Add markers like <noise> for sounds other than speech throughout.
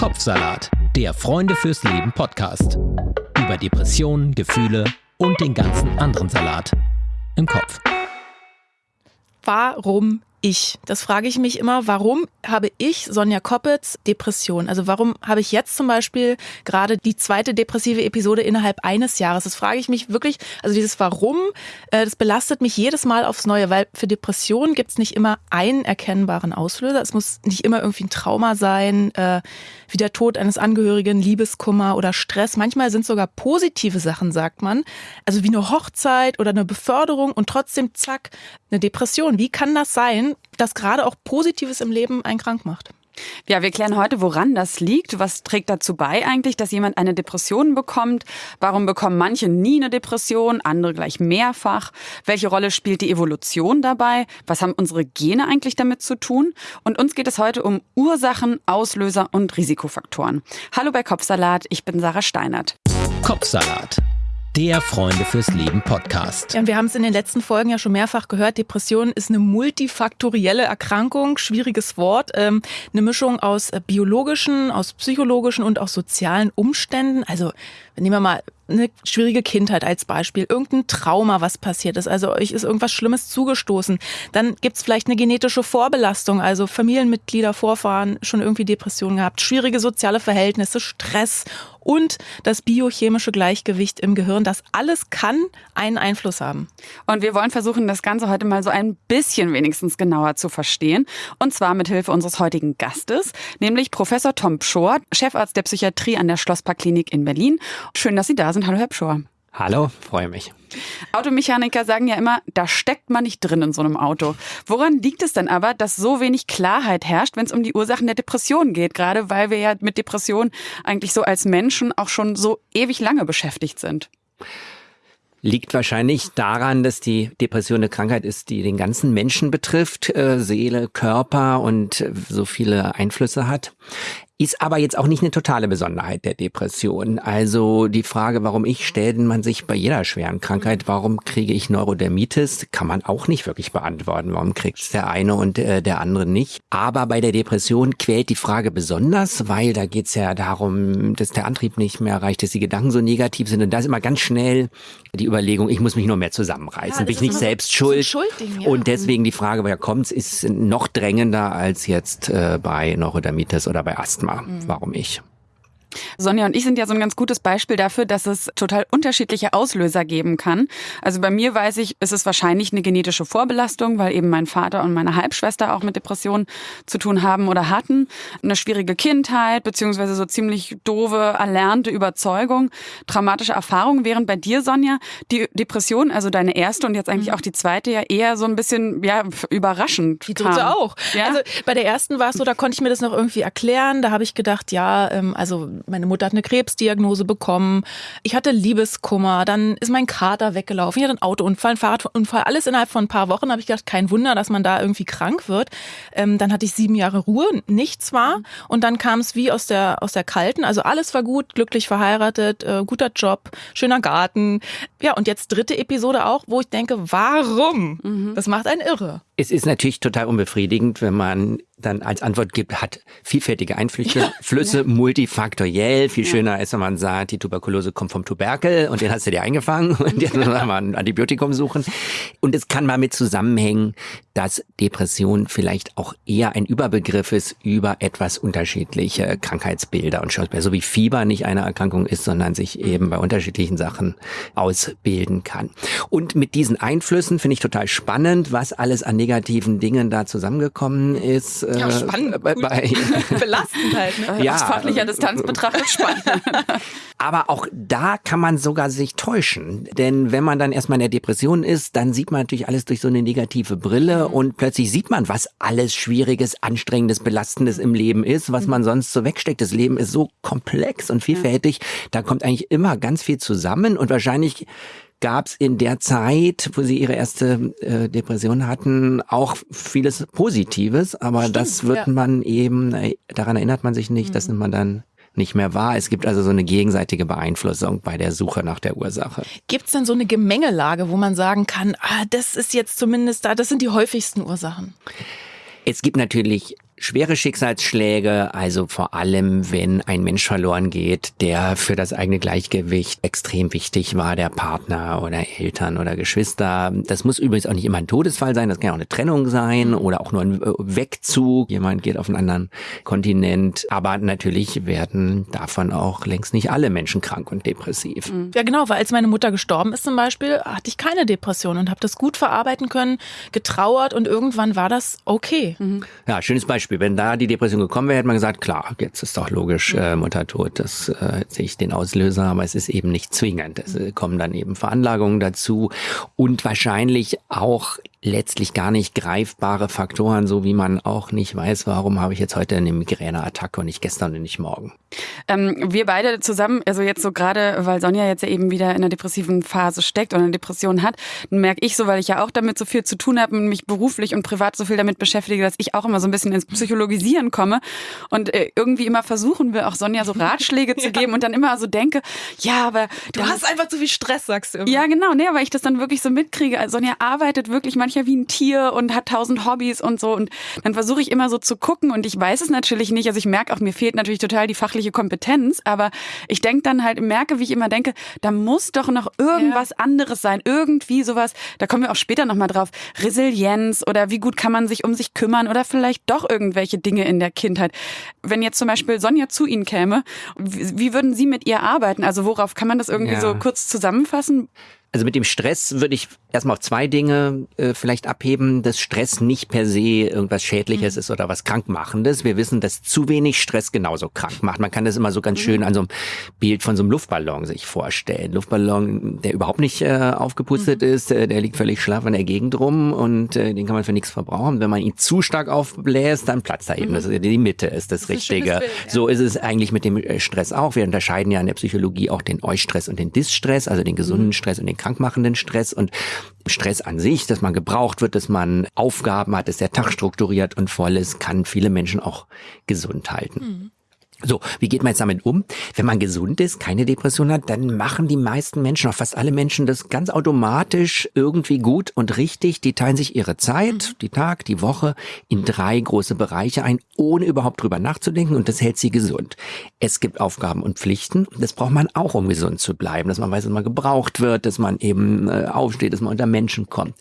Kopfsalat, der Freunde fürs Leben Podcast. Über Depressionen, Gefühle und den ganzen anderen Salat im Kopf. Warum ich? Das frage ich mich immer. Warum habe ich, Sonja Koppitz, Depression? Also warum habe ich jetzt zum Beispiel gerade die zweite depressive Episode innerhalb eines Jahres? Das frage ich mich wirklich. Also dieses Warum, äh, das belastet mich jedes Mal aufs Neue, weil für Depressionen gibt es nicht immer einen erkennbaren Auslöser. Es muss nicht immer irgendwie ein Trauma sein, äh, wie der Tod eines Angehörigen, Liebeskummer oder Stress. Manchmal sind sogar positive Sachen, sagt man. Also wie eine Hochzeit oder eine Beförderung und trotzdem zack, eine Depression. Wie kann das sein? Dass gerade auch Positives im Leben einen krank macht. Ja, wir klären heute, woran das liegt. Was trägt dazu bei eigentlich, dass jemand eine Depression bekommt? Warum bekommen manche nie eine Depression, andere gleich mehrfach? Welche Rolle spielt die Evolution dabei? Was haben unsere Gene eigentlich damit zu tun? Und uns geht es heute um Ursachen, Auslöser und Risikofaktoren. Hallo bei Kopfsalat, ich bin Sarah Steinert. Kopfsalat der Freunde fürs Leben Podcast. Ja, und wir haben es in den letzten Folgen ja schon mehrfach gehört. Depression ist eine multifaktorielle Erkrankung, schwieriges Wort, ähm, eine Mischung aus äh, biologischen, aus psychologischen und auch sozialen Umständen. Also nehmen wir mal eine schwierige Kindheit als Beispiel, irgendein Trauma, was passiert ist, also euch ist irgendwas Schlimmes zugestoßen, dann gibt's vielleicht eine genetische Vorbelastung, also Familienmitglieder, Vorfahren schon irgendwie Depressionen gehabt, schwierige soziale Verhältnisse, Stress und das biochemische Gleichgewicht im Gehirn. Das alles kann einen Einfluss haben. Und wir wollen versuchen, das Ganze heute mal so ein bisschen wenigstens genauer zu verstehen. Und zwar mit Hilfe unseres heutigen Gastes, nämlich Professor Tom Pschor, Chefarzt der Psychiatrie an der Schlossparkklinik in Berlin. Schön, dass Sie da sind. Hallo, Herr Pschor. Hallo, freue mich. Automechaniker sagen ja immer, da steckt man nicht drin in so einem Auto. Woran liegt es denn aber, dass so wenig Klarheit herrscht, wenn es um die Ursachen der Depression geht? Gerade weil wir ja mit Depressionen eigentlich so als Menschen auch schon so ewig lange beschäftigt sind. Liegt wahrscheinlich daran, dass die Depression eine Krankheit ist, die den ganzen Menschen betrifft, äh, Seele, Körper und so viele Einflüsse hat. Ist aber jetzt auch nicht eine totale Besonderheit der Depression. Also die Frage, warum ich, stellt man sich bei jeder schweren Krankheit, warum kriege ich Neurodermitis, kann man auch nicht wirklich beantworten. Warum kriegt der eine und äh, der andere nicht? Aber bei der Depression quält die Frage besonders, weil da geht es ja darum, dass der Antrieb nicht mehr reicht, dass die Gedanken so negativ sind. Und da ist immer ganz schnell die Überlegung, ich muss mich nur mehr zusammenreißen, ja, bin ich nicht selbst schuld. So ja. Und deswegen die Frage, woher kommt's, ist noch drängender als jetzt äh, bei Neurodermitis oder bei Asthma. Thema. Mhm. Warum ich? Sonja und ich sind ja so ein ganz gutes Beispiel dafür, dass es total unterschiedliche Auslöser geben kann. Also bei mir weiß ich, ist es wahrscheinlich eine genetische Vorbelastung, weil eben mein Vater und meine Halbschwester auch mit Depressionen zu tun haben oder hatten. Eine schwierige Kindheit, beziehungsweise so ziemlich doofe, erlernte Überzeugung, traumatische Erfahrungen. Während bei dir, Sonja, die Depression, also deine erste und jetzt eigentlich mhm. auch die zweite, ja eher so ein bisschen ja, überraschend. Die dritte kam. auch. Ja? Also bei der ersten war es so, da konnte ich mir das noch irgendwie erklären. Da habe ich gedacht, ja, ähm, also meine Mutter hat eine Krebsdiagnose bekommen. Ich hatte Liebeskummer. Dann ist mein Kater weggelaufen. Ich hatte einen Autounfall, einen Fahrradunfall. Alles innerhalb von ein paar Wochen. Habe ich gedacht, kein Wunder, dass man da irgendwie krank wird. Ähm, dann hatte ich sieben Jahre Ruhe, nichts war. Und dann kam es wie aus der, aus der Kalten. Also alles war gut, glücklich verheiratet, äh, guter Job, schöner Garten. Ja, und jetzt dritte Episode auch, wo ich denke, warum? Mhm. Das macht einen irre. Es ist natürlich total unbefriedigend, wenn man dann als Antwort gibt, hat vielfältige Einflüsse, ja, Flüsse, ja. multifaktoriell. Viel ja. schöner ist, wenn man sagt, die Tuberkulose kommt vom Tuberkel und den hast du dir eingefangen <laughs> und jetzt muss man mal ein Antibiotikum suchen. Und es kann mal mit zusammenhängen, dass Depression vielleicht auch eher ein Überbegriff ist über etwas unterschiedliche Krankheitsbilder und Schauspieler, so wie Fieber nicht eine Erkrankung ist, sondern sich eben bei unterschiedlichen Sachen ausbilden kann. Und mit diesen Einflüssen finde ich total spannend, was alles an negativen Dingen da zusammengekommen ist. Ja, äh, spannend. Bei, bei <laughs> Belastend halt. Ne? Ja, Aus fachlicher Distanz betrachtet spannend. <laughs> Aber auch da kann man sogar sich täuschen. Denn wenn man dann erstmal in der Depression ist, dann sieht man natürlich alles durch so eine negative Brille. Und plötzlich sieht man, was alles Schwieriges, Anstrengendes, Belastendes im Leben ist, was mhm. man sonst so wegsteckt. Das Leben ist so komplex und vielfältig. Da kommt eigentlich immer ganz viel zusammen und wahrscheinlich gab es in der Zeit, wo Sie Ihre erste äh, Depression hatten, auch vieles Positives, aber Stimmt, das wird ja. man eben, äh, daran erinnert man sich nicht, mhm. das nimmt man dann nicht mehr wahr. Es gibt also so eine gegenseitige Beeinflussung bei der Suche nach der Ursache. Gibt es denn so eine Gemengelage, wo man sagen kann, ah, das ist jetzt zumindest da, das sind die häufigsten Ursachen? Es gibt natürlich schwere Schicksalsschläge, also vor allem, wenn ein Mensch verloren geht, der für das eigene Gleichgewicht extrem wichtig war, der Partner oder Eltern oder Geschwister. Das muss übrigens auch nicht immer ein Todesfall sein, das kann auch eine Trennung sein oder auch nur ein äh, Wegzug. Jemand geht auf einen anderen Kontinent. Aber natürlich werden davon auch längst nicht alle Menschen krank und depressiv. Mhm. Ja, genau, weil als meine Mutter gestorben ist zum Beispiel, hatte ich keine Depression und habe das gut verarbeiten können, getrauert und irgendwann war das okay. Mhm. Ja, schönes Beispiel. Wenn da die Depression gekommen wäre, hätte man gesagt, klar, jetzt ist doch logisch, äh, Mutter tot, das äh, sehe ich den Auslöser, aber es ist eben nicht zwingend. Es äh, kommen dann eben Veranlagungen dazu und wahrscheinlich auch letztlich gar nicht greifbare Faktoren, so wie man auch nicht weiß, warum habe ich jetzt heute eine Migräneattacke und nicht gestern und nicht morgen. Ähm, wir beide zusammen, also jetzt so gerade, weil Sonja jetzt ja eben wieder in einer depressiven Phase steckt oder eine Depression hat, merke ich so, weil ich ja auch damit so viel zu tun habe und mich beruflich und privat so viel damit beschäftige, dass ich auch immer so ein bisschen ins Psychologisieren komme und äh, irgendwie immer versuchen will, auch Sonja so Ratschläge zu <laughs> geben und dann immer so denke, ja, aber du hast einfach zu viel Stress, sagst du immer. Ja, genau, ne, weil ich das dann wirklich so mitkriege. Also Sonja arbeitet wirklich manchmal manchmal wie ein Tier und hat tausend Hobbys und so. Und dann versuche ich immer so zu gucken und ich weiß es natürlich nicht. Also ich merke auch, mir fehlt natürlich total die fachliche Kompetenz, aber ich denke dann halt, merke, wie ich immer denke, da muss doch noch irgendwas ja. anderes sein. Irgendwie sowas, da kommen wir auch später nochmal drauf. Resilienz oder wie gut kann man sich um sich kümmern oder vielleicht doch irgendwelche Dinge in der Kindheit. Wenn jetzt zum Beispiel Sonja zu Ihnen käme, wie würden Sie mit ihr arbeiten? Also worauf kann man das irgendwie ja. so kurz zusammenfassen? Also mit dem Stress würde ich erstmal auf zwei Dinge äh, vielleicht abheben, dass Stress nicht per se irgendwas Schädliches mhm. ist oder was Krankmachendes. Wir wissen, dass zu wenig Stress genauso krank macht. Man kann das immer so ganz mhm. schön an so einem Bild von so einem Luftballon sich vorstellen. Luftballon, der überhaupt nicht äh, aufgepustet mhm. ist, äh, der liegt völlig schlaff in der Gegend rum und äh, den kann man für nichts verbrauchen. Wenn man ihn zu stark aufbläst, dann platzt er eben. Mhm. Das ist, die Mitte ist das, das Richtige. Ist Bild, ja. So ist es eigentlich mit dem äh, Stress auch. Wir unterscheiden ja in der Psychologie auch den Eustress und den Distress, also den gesunden mhm. Stress und den krankmachenden Stress. Und Stress an sich, dass man gebraucht wird, dass man Aufgaben hat, dass der Tag strukturiert und voll ist, kann viele Menschen auch gesund halten. Mhm. So, wie geht man jetzt damit um? Wenn man gesund ist, keine Depression hat, dann machen die meisten Menschen, auch fast alle Menschen, das ganz automatisch irgendwie gut und richtig. Die teilen sich ihre Zeit, mhm. die Tag, die Woche in drei große Bereiche ein, ohne überhaupt drüber nachzudenken und das hält sie gesund. Es gibt Aufgaben und Pflichten. Das braucht man auch, um gesund zu bleiben, dass man weiß, dass man gebraucht wird, dass man eben äh, aufsteht, dass man unter Menschen kommt.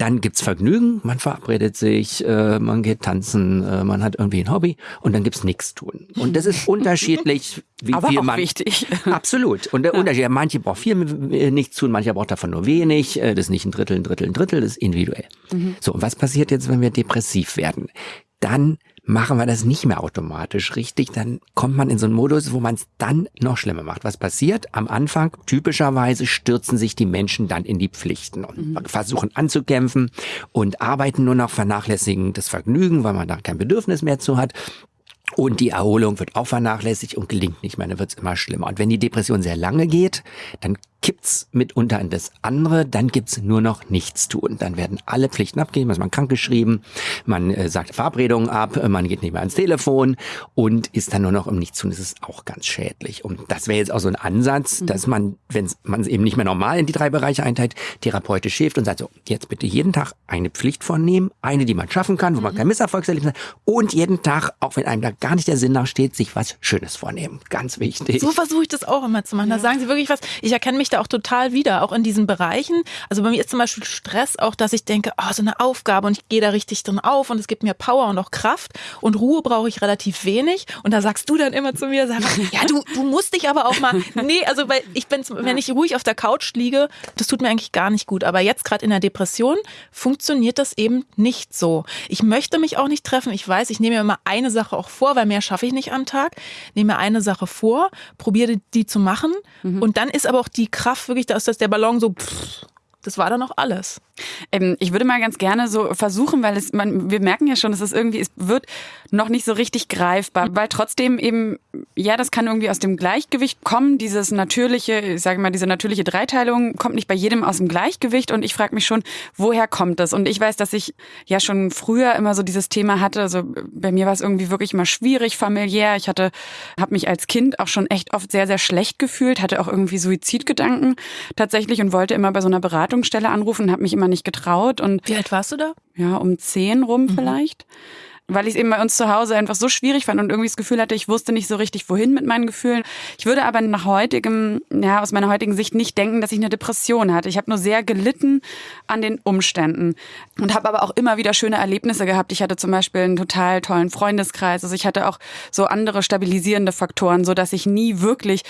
Dann gibt's Vergnügen, man verabredet sich, äh, man geht tanzen, äh, man hat irgendwie ein Hobby und dann gibt's nichts tun. Und das ist <laughs> unterschiedlich, wie Aber viel auch man. wichtig. <laughs> Absolut. Und der ja. Unterschied, manche braucht viel äh, nichts tun, manche braucht davon nur wenig. Äh, das ist nicht ein Drittel, ein Drittel, ein Drittel, das ist individuell. Mhm. So, und was passiert jetzt, wenn wir depressiv werden? Dann machen wir das nicht mehr automatisch richtig, dann kommt man in so einen Modus, wo man es dann noch schlimmer macht. Was passiert? Am Anfang, typischerweise, stürzen sich die Menschen dann in die Pflichten und mhm. versuchen anzukämpfen und arbeiten nur noch, vernachlässigen das Vergnügen, weil man da kein Bedürfnis mehr zu hat. Und die Erholung wird auch vernachlässigt und gelingt nicht mehr, dann wird es immer schlimmer. Und wenn die Depression sehr lange geht, dann kippt's mitunter in das andere, dann gibt's nur noch nichts tun. Dann werden alle Pflichten abgegeben, also man krankgeschrieben, man äh, sagt Verabredungen ab, man geht nicht mehr ans Telefon und ist dann nur noch im Nichtstun. Das ist auch ganz schädlich. Und das wäre jetzt auch so ein Ansatz, mhm. dass man, wenn man es eben nicht mehr normal in die drei Bereiche einteilt, therapeutisch hilft und sagt so, jetzt bitte jeden Tag eine Pflicht vornehmen, eine, die man schaffen kann, wo man mhm. kein Misserfolgserlebnis hat und jeden Tag, auch wenn einem da gar nicht der Sinn nachsteht, sich was Schönes vornehmen. Ganz wichtig. So versuche ich das auch immer zu machen. Ja. Da sagen Sie wirklich was. Ich erkenne mich da auch total wieder, auch in diesen Bereichen. Also bei mir ist zum Beispiel Stress auch, dass ich denke, oh, so eine Aufgabe und ich gehe da richtig drin auf und es gibt mir Power und auch Kraft und Ruhe brauche ich relativ wenig. Und da sagst du dann immer zu mir, sag, ja, du, du musst dich aber auch mal, nee, also weil ich bin, wenn ich ruhig auf der Couch liege, das tut mir eigentlich gar nicht gut. Aber jetzt gerade in der Depression funktioniert das eben nicht so. Ich möchte mich auch nicht treffen. Ich weiß, ich nehme mir immer eine Sache auch vor, weil mehr schaffe ich nicht am Tag. Nehme mir eine Sache vor, probiere die zu machen mhm. und dann ist aber auch die Kraft wirklich, dass das der Ballon so, pff, das war dann auch alles. Ähm, ich würde mal ganz gerne so versuchen, weil es, man, wir merken ja schon, dass es irgendwie, es wird noch nicht so richtig greifbar, weil trotzdem eben, ja, das kann irgendwie aus dem Gleichgewicht kommen, dieses natürliche, ich sage mal, diese natürliche Dreiteilung kommt nicht bei jedem aus dem Gleichgewicht und ich frage mich schon, woher kommt das? Und ich weiß, dass ich ja schon früher immer so dieses Thema hatte, also bei mir war es irgendwie wirklich mal schwierig familiär. Ich hatte, habe mich als Kind auch schon echt oft sehr, sehr schlecht gefühlt, hatte auch irgendwie Suizidgedanken tatsächlich und wollte immer bei so einer Beratungsstelle anrufen, habe mich immer nicht getraut. Und Wie alt warst du da? Ja, um zehn rum mhm. vielleicht. Weil ich es eben bei uns zu Hause einfach so schwierig fand und irgendwie das Gefühl hatte, ich wusste nicht so richtig, wohin mit meinen Gefühlen. Ich würde aber nach heutigem, ja, aus meiner heutigen Sicht nicht denken, dass ich eine Depression hatte. Ich habe nur sehr gelitten an den Umständen und habe aber auch immer wieder schöne Erlebnisse gehabt. Ich hatte zum Beispiel einen total tollen Freundeskreis. Also ich hatte auch so andere stabilisierende Faktoren, so dass ich nie wirklich,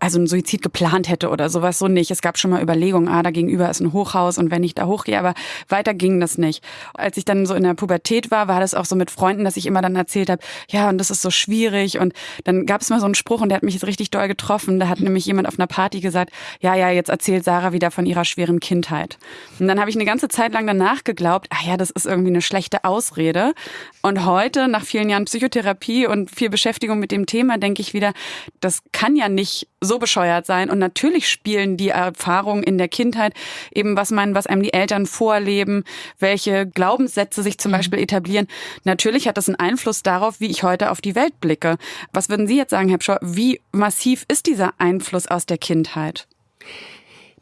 also einen Suizid geplant hätte oder sowas so nicht. Es gab schon mal Überlegungen, ah, da gegenüber ist ein Hochhaus und wenn ich da hochgehe, aber weiter ging das nicht. Als ich dann so in der Pubertät war, war das auch so mit Freunden Freunden, dass ich immer dann erzählt habe, ja, und das ist so schwierig. Und dann gab es mal so einen Spruch und der hat mich jetzt richtig doll getroffen. Da hat nämlich jemand auf einer Party gesagt, ja, ja, jetzt erzählt Sarah wieder von ihrer schweren Kindheit. Und dann habe ich eine ganze Zeit lang danach geglaubt, ah ja, das ist irgendwie eine schlechte Ausrede. Und heute, nach vielen Jahren Psychotherapie und viel Beschäftigung mit dem Thema, denke ich wieder, das kann ja nicht so bescheuert sein. Und natürlich spielen die Erfahrungen in der Kindheit eben, was man, was einem die Eltern vorleben, welche Glaubenssätze sich zum mhm. Beispiel etablieren. Natürlich hat das einen Einfluss darauf, wie ich heute auf die Welt blicke. Was würden Sie jetzt sagen, Herr Pschor, wie massiv ist dieser Einfluss aus der Kindheit?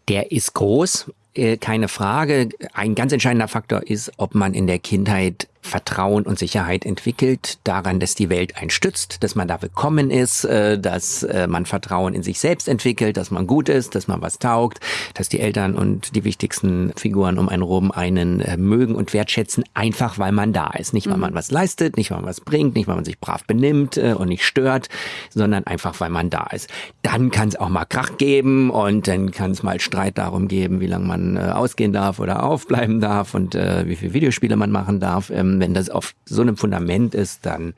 Der ist groß, äh, keine Frage. Ein ganz entscheidender Faktor ist, ob man in der Kindheit Vertrauen und Sicherheit entwickelt, daran, dass die Welt einen stützt, dass man da willkommen ist, äh, dass äh, man Vertrauen in sich selbst entwickelt, dass man gut ist, dass man was taugt, dass die Eltern und die wichtigsten Figuren um einen rum einen äh, mögen und wertschätzen, einfach weil man da ist. Nicht, weil man mhm. was leistet, nicht, weil man was bringt, nicht, weil man sich brav benimmt und nicht stört, sondern einfach, weil man da ist. Dann kann es auch mal Krach geben und dann kann es mal Streit darum geben, wie lange man ausgehen darf oder aufbleiben darf und wie viele Videospiele man machen darf. Ähm, wenn das auf so einem Fundament ist, dann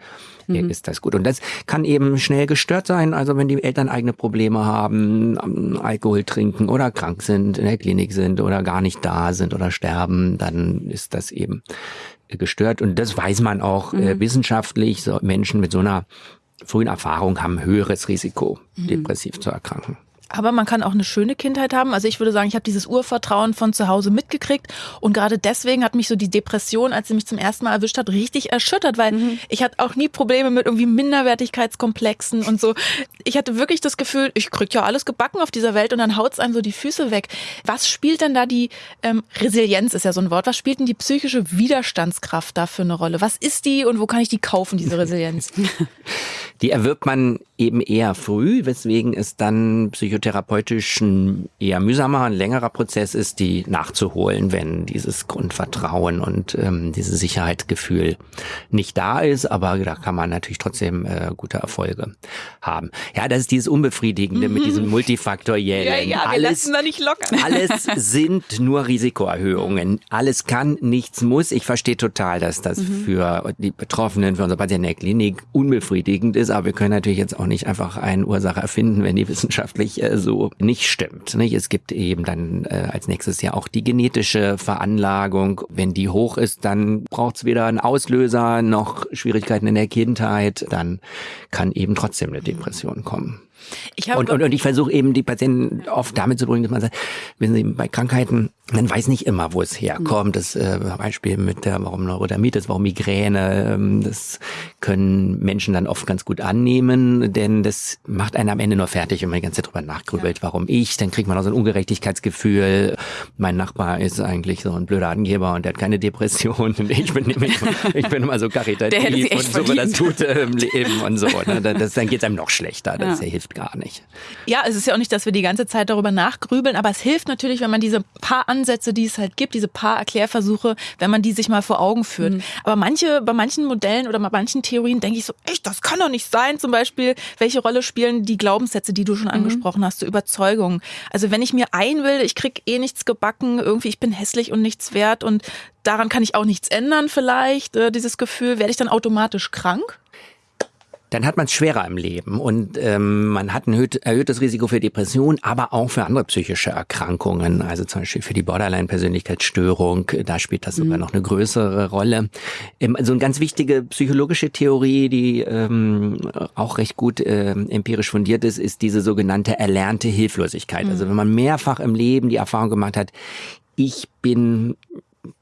mhm. ist das gut. Und das kann eben schnell gestört sein. Also wenn die Eltern eigene Probleme haben, Alkohol trinken oder krank sind, in der Klinik sind oder gar nicht da sind oder sterben, dann ist das eben gestört. Und das weiß man auch äh, mhm. wissenschaftlich. So Menschen mit so einer frühen Erfahrung haben höheres Risiko, mhm. depressiv zu erkranken. Aber man kann auch eine schöne Kindheit haben. Also ich würde sagen, ich habe dieses Urvertrauen von zu Hause mitgekriegt und gerade deswegen hat mich so die Depression, als sie mich zum ersten Mal erwischt hat, richtig erschüttert, weil mhm. ich hatte auch nie Probleme mit irgendwie Minderwertigkeitskomplexen und so. Ich hatte wirklich das Gefühl, ich krieg ja alles gebacken auf dieser Welt und dann haut's einem so die Füße weg. Was spielt denn da die ähm, Resilienz ist ja so ein Wort. Was spielt denn die psychische Widerstandskraft da für eine Rolle? Was ist die und wo kann ich die kaufen, diese <laughs> Resilienz? Die erwirbt man eben eher früh, weswegen es dann psychotherapeutisch ein eher mühsamer, ein längerer Prozess ist, die nachzuholen, wenn dieses Grundvertrauen und ähm, dieses Sicherheitsgefühl nicht da ist. Aber da kann man natürlich trotzdem äh, gute Erfolge haben. Ja, das ist dieses Unbefriedigende mhm. mit diesem multifaktoriellen. Ja, ja, wir alles, lassen da nicht locker. alles <laughs> sind nur Risikoerhöhungen. Alles kann, nichts muss. Ich verstehe total, dass das mhm. für die Betroffenen, für unsere Patienten in der Klinik unbefriedigend ist. Aber wir können natürlich jetzt auch nicht einfach eine Ursache erfinden, wenn die wissenschaftlich äh, so nicht stimmt. Nicht? Es gibt eben dann äh, als nächstes ja auch die genetische Veranlagung. Wenn die hoch ist, dann braucht es weder einen Auslöser noch Schwierigkeiten in der Kindheit. Dann kann eben trotzdem eine Depression kommen. Und, und, und ich versuche eben die Patienten oft damit zu bringen, dass man sagt, wenn sie bei Krankheiten, man weiß nicht immer, wo es herkommt. Das äh, Beispiel mit der, warum Neurodermitis, warum Migräne, ähm, das können Menschen dann oft ganz gut annehmen, denn das macht einen am Ende nur fertig, wenn man die ganze Zeit drüber nachgrübelt, ja. warum ich, dann kriegt man auch so ein Ungerechtigkeitsgefühl. Mein Nachbar ist eigentlich so ein blöder Angeber und der hat keine Depression <laughs> und ich bin, ich, ich bin immer so <laughs> karitativ und so, das Gute im Leben und so. Ne? Das, dann geht es einem noch schlechter. Das ja. hilft gar nicht. Ja, es ist ja auch nicht, dass wir die ganze Zeit darüber nachgrübeln, aber es hilft natürlich, wenn man diese paar Ansätze, die es halt gibt, diese paar Erklärversuche, wenn man die sich mal vor Augen führt. Mhm. Aber manche, bei manchen Modellen oder bei manchen Theorien denke ich so, echt, das kann doch nicht sein. Zum Beispiel, welche Rolle spielen die Glaubenssätze, die du schon mhm. angesprochen hast, so Überzeugungen. Also wenn ich mir einbilde, ich krieg eh nichts gebacken, irgendwie ich bin hässlich und nichts wert und daran kann ich auch nichts ändern vielleicht, äh, dieses Gefühl, werde ich dann automatisch krank? Dann hat man es schwerer im Leben und ähm, man hat ein erhöhtes Risiko für Depression, aber auch für andere psychische Erkrankungen, also zum Beispiel für die Borderline-Persönlichkeitsstörung, da spielt das mhm. sogar noch eine größere Rolle. Ähm, so eine ganz wichtige psychologische Theorie, die ähm, auch recht gut äh, empirisch fundiert ist, ist diese sogenannte erlernte Hilflosigkeit. Mhm. Also wenn man mehrfach im Leben die Erfahrung gemacht hat, ich bin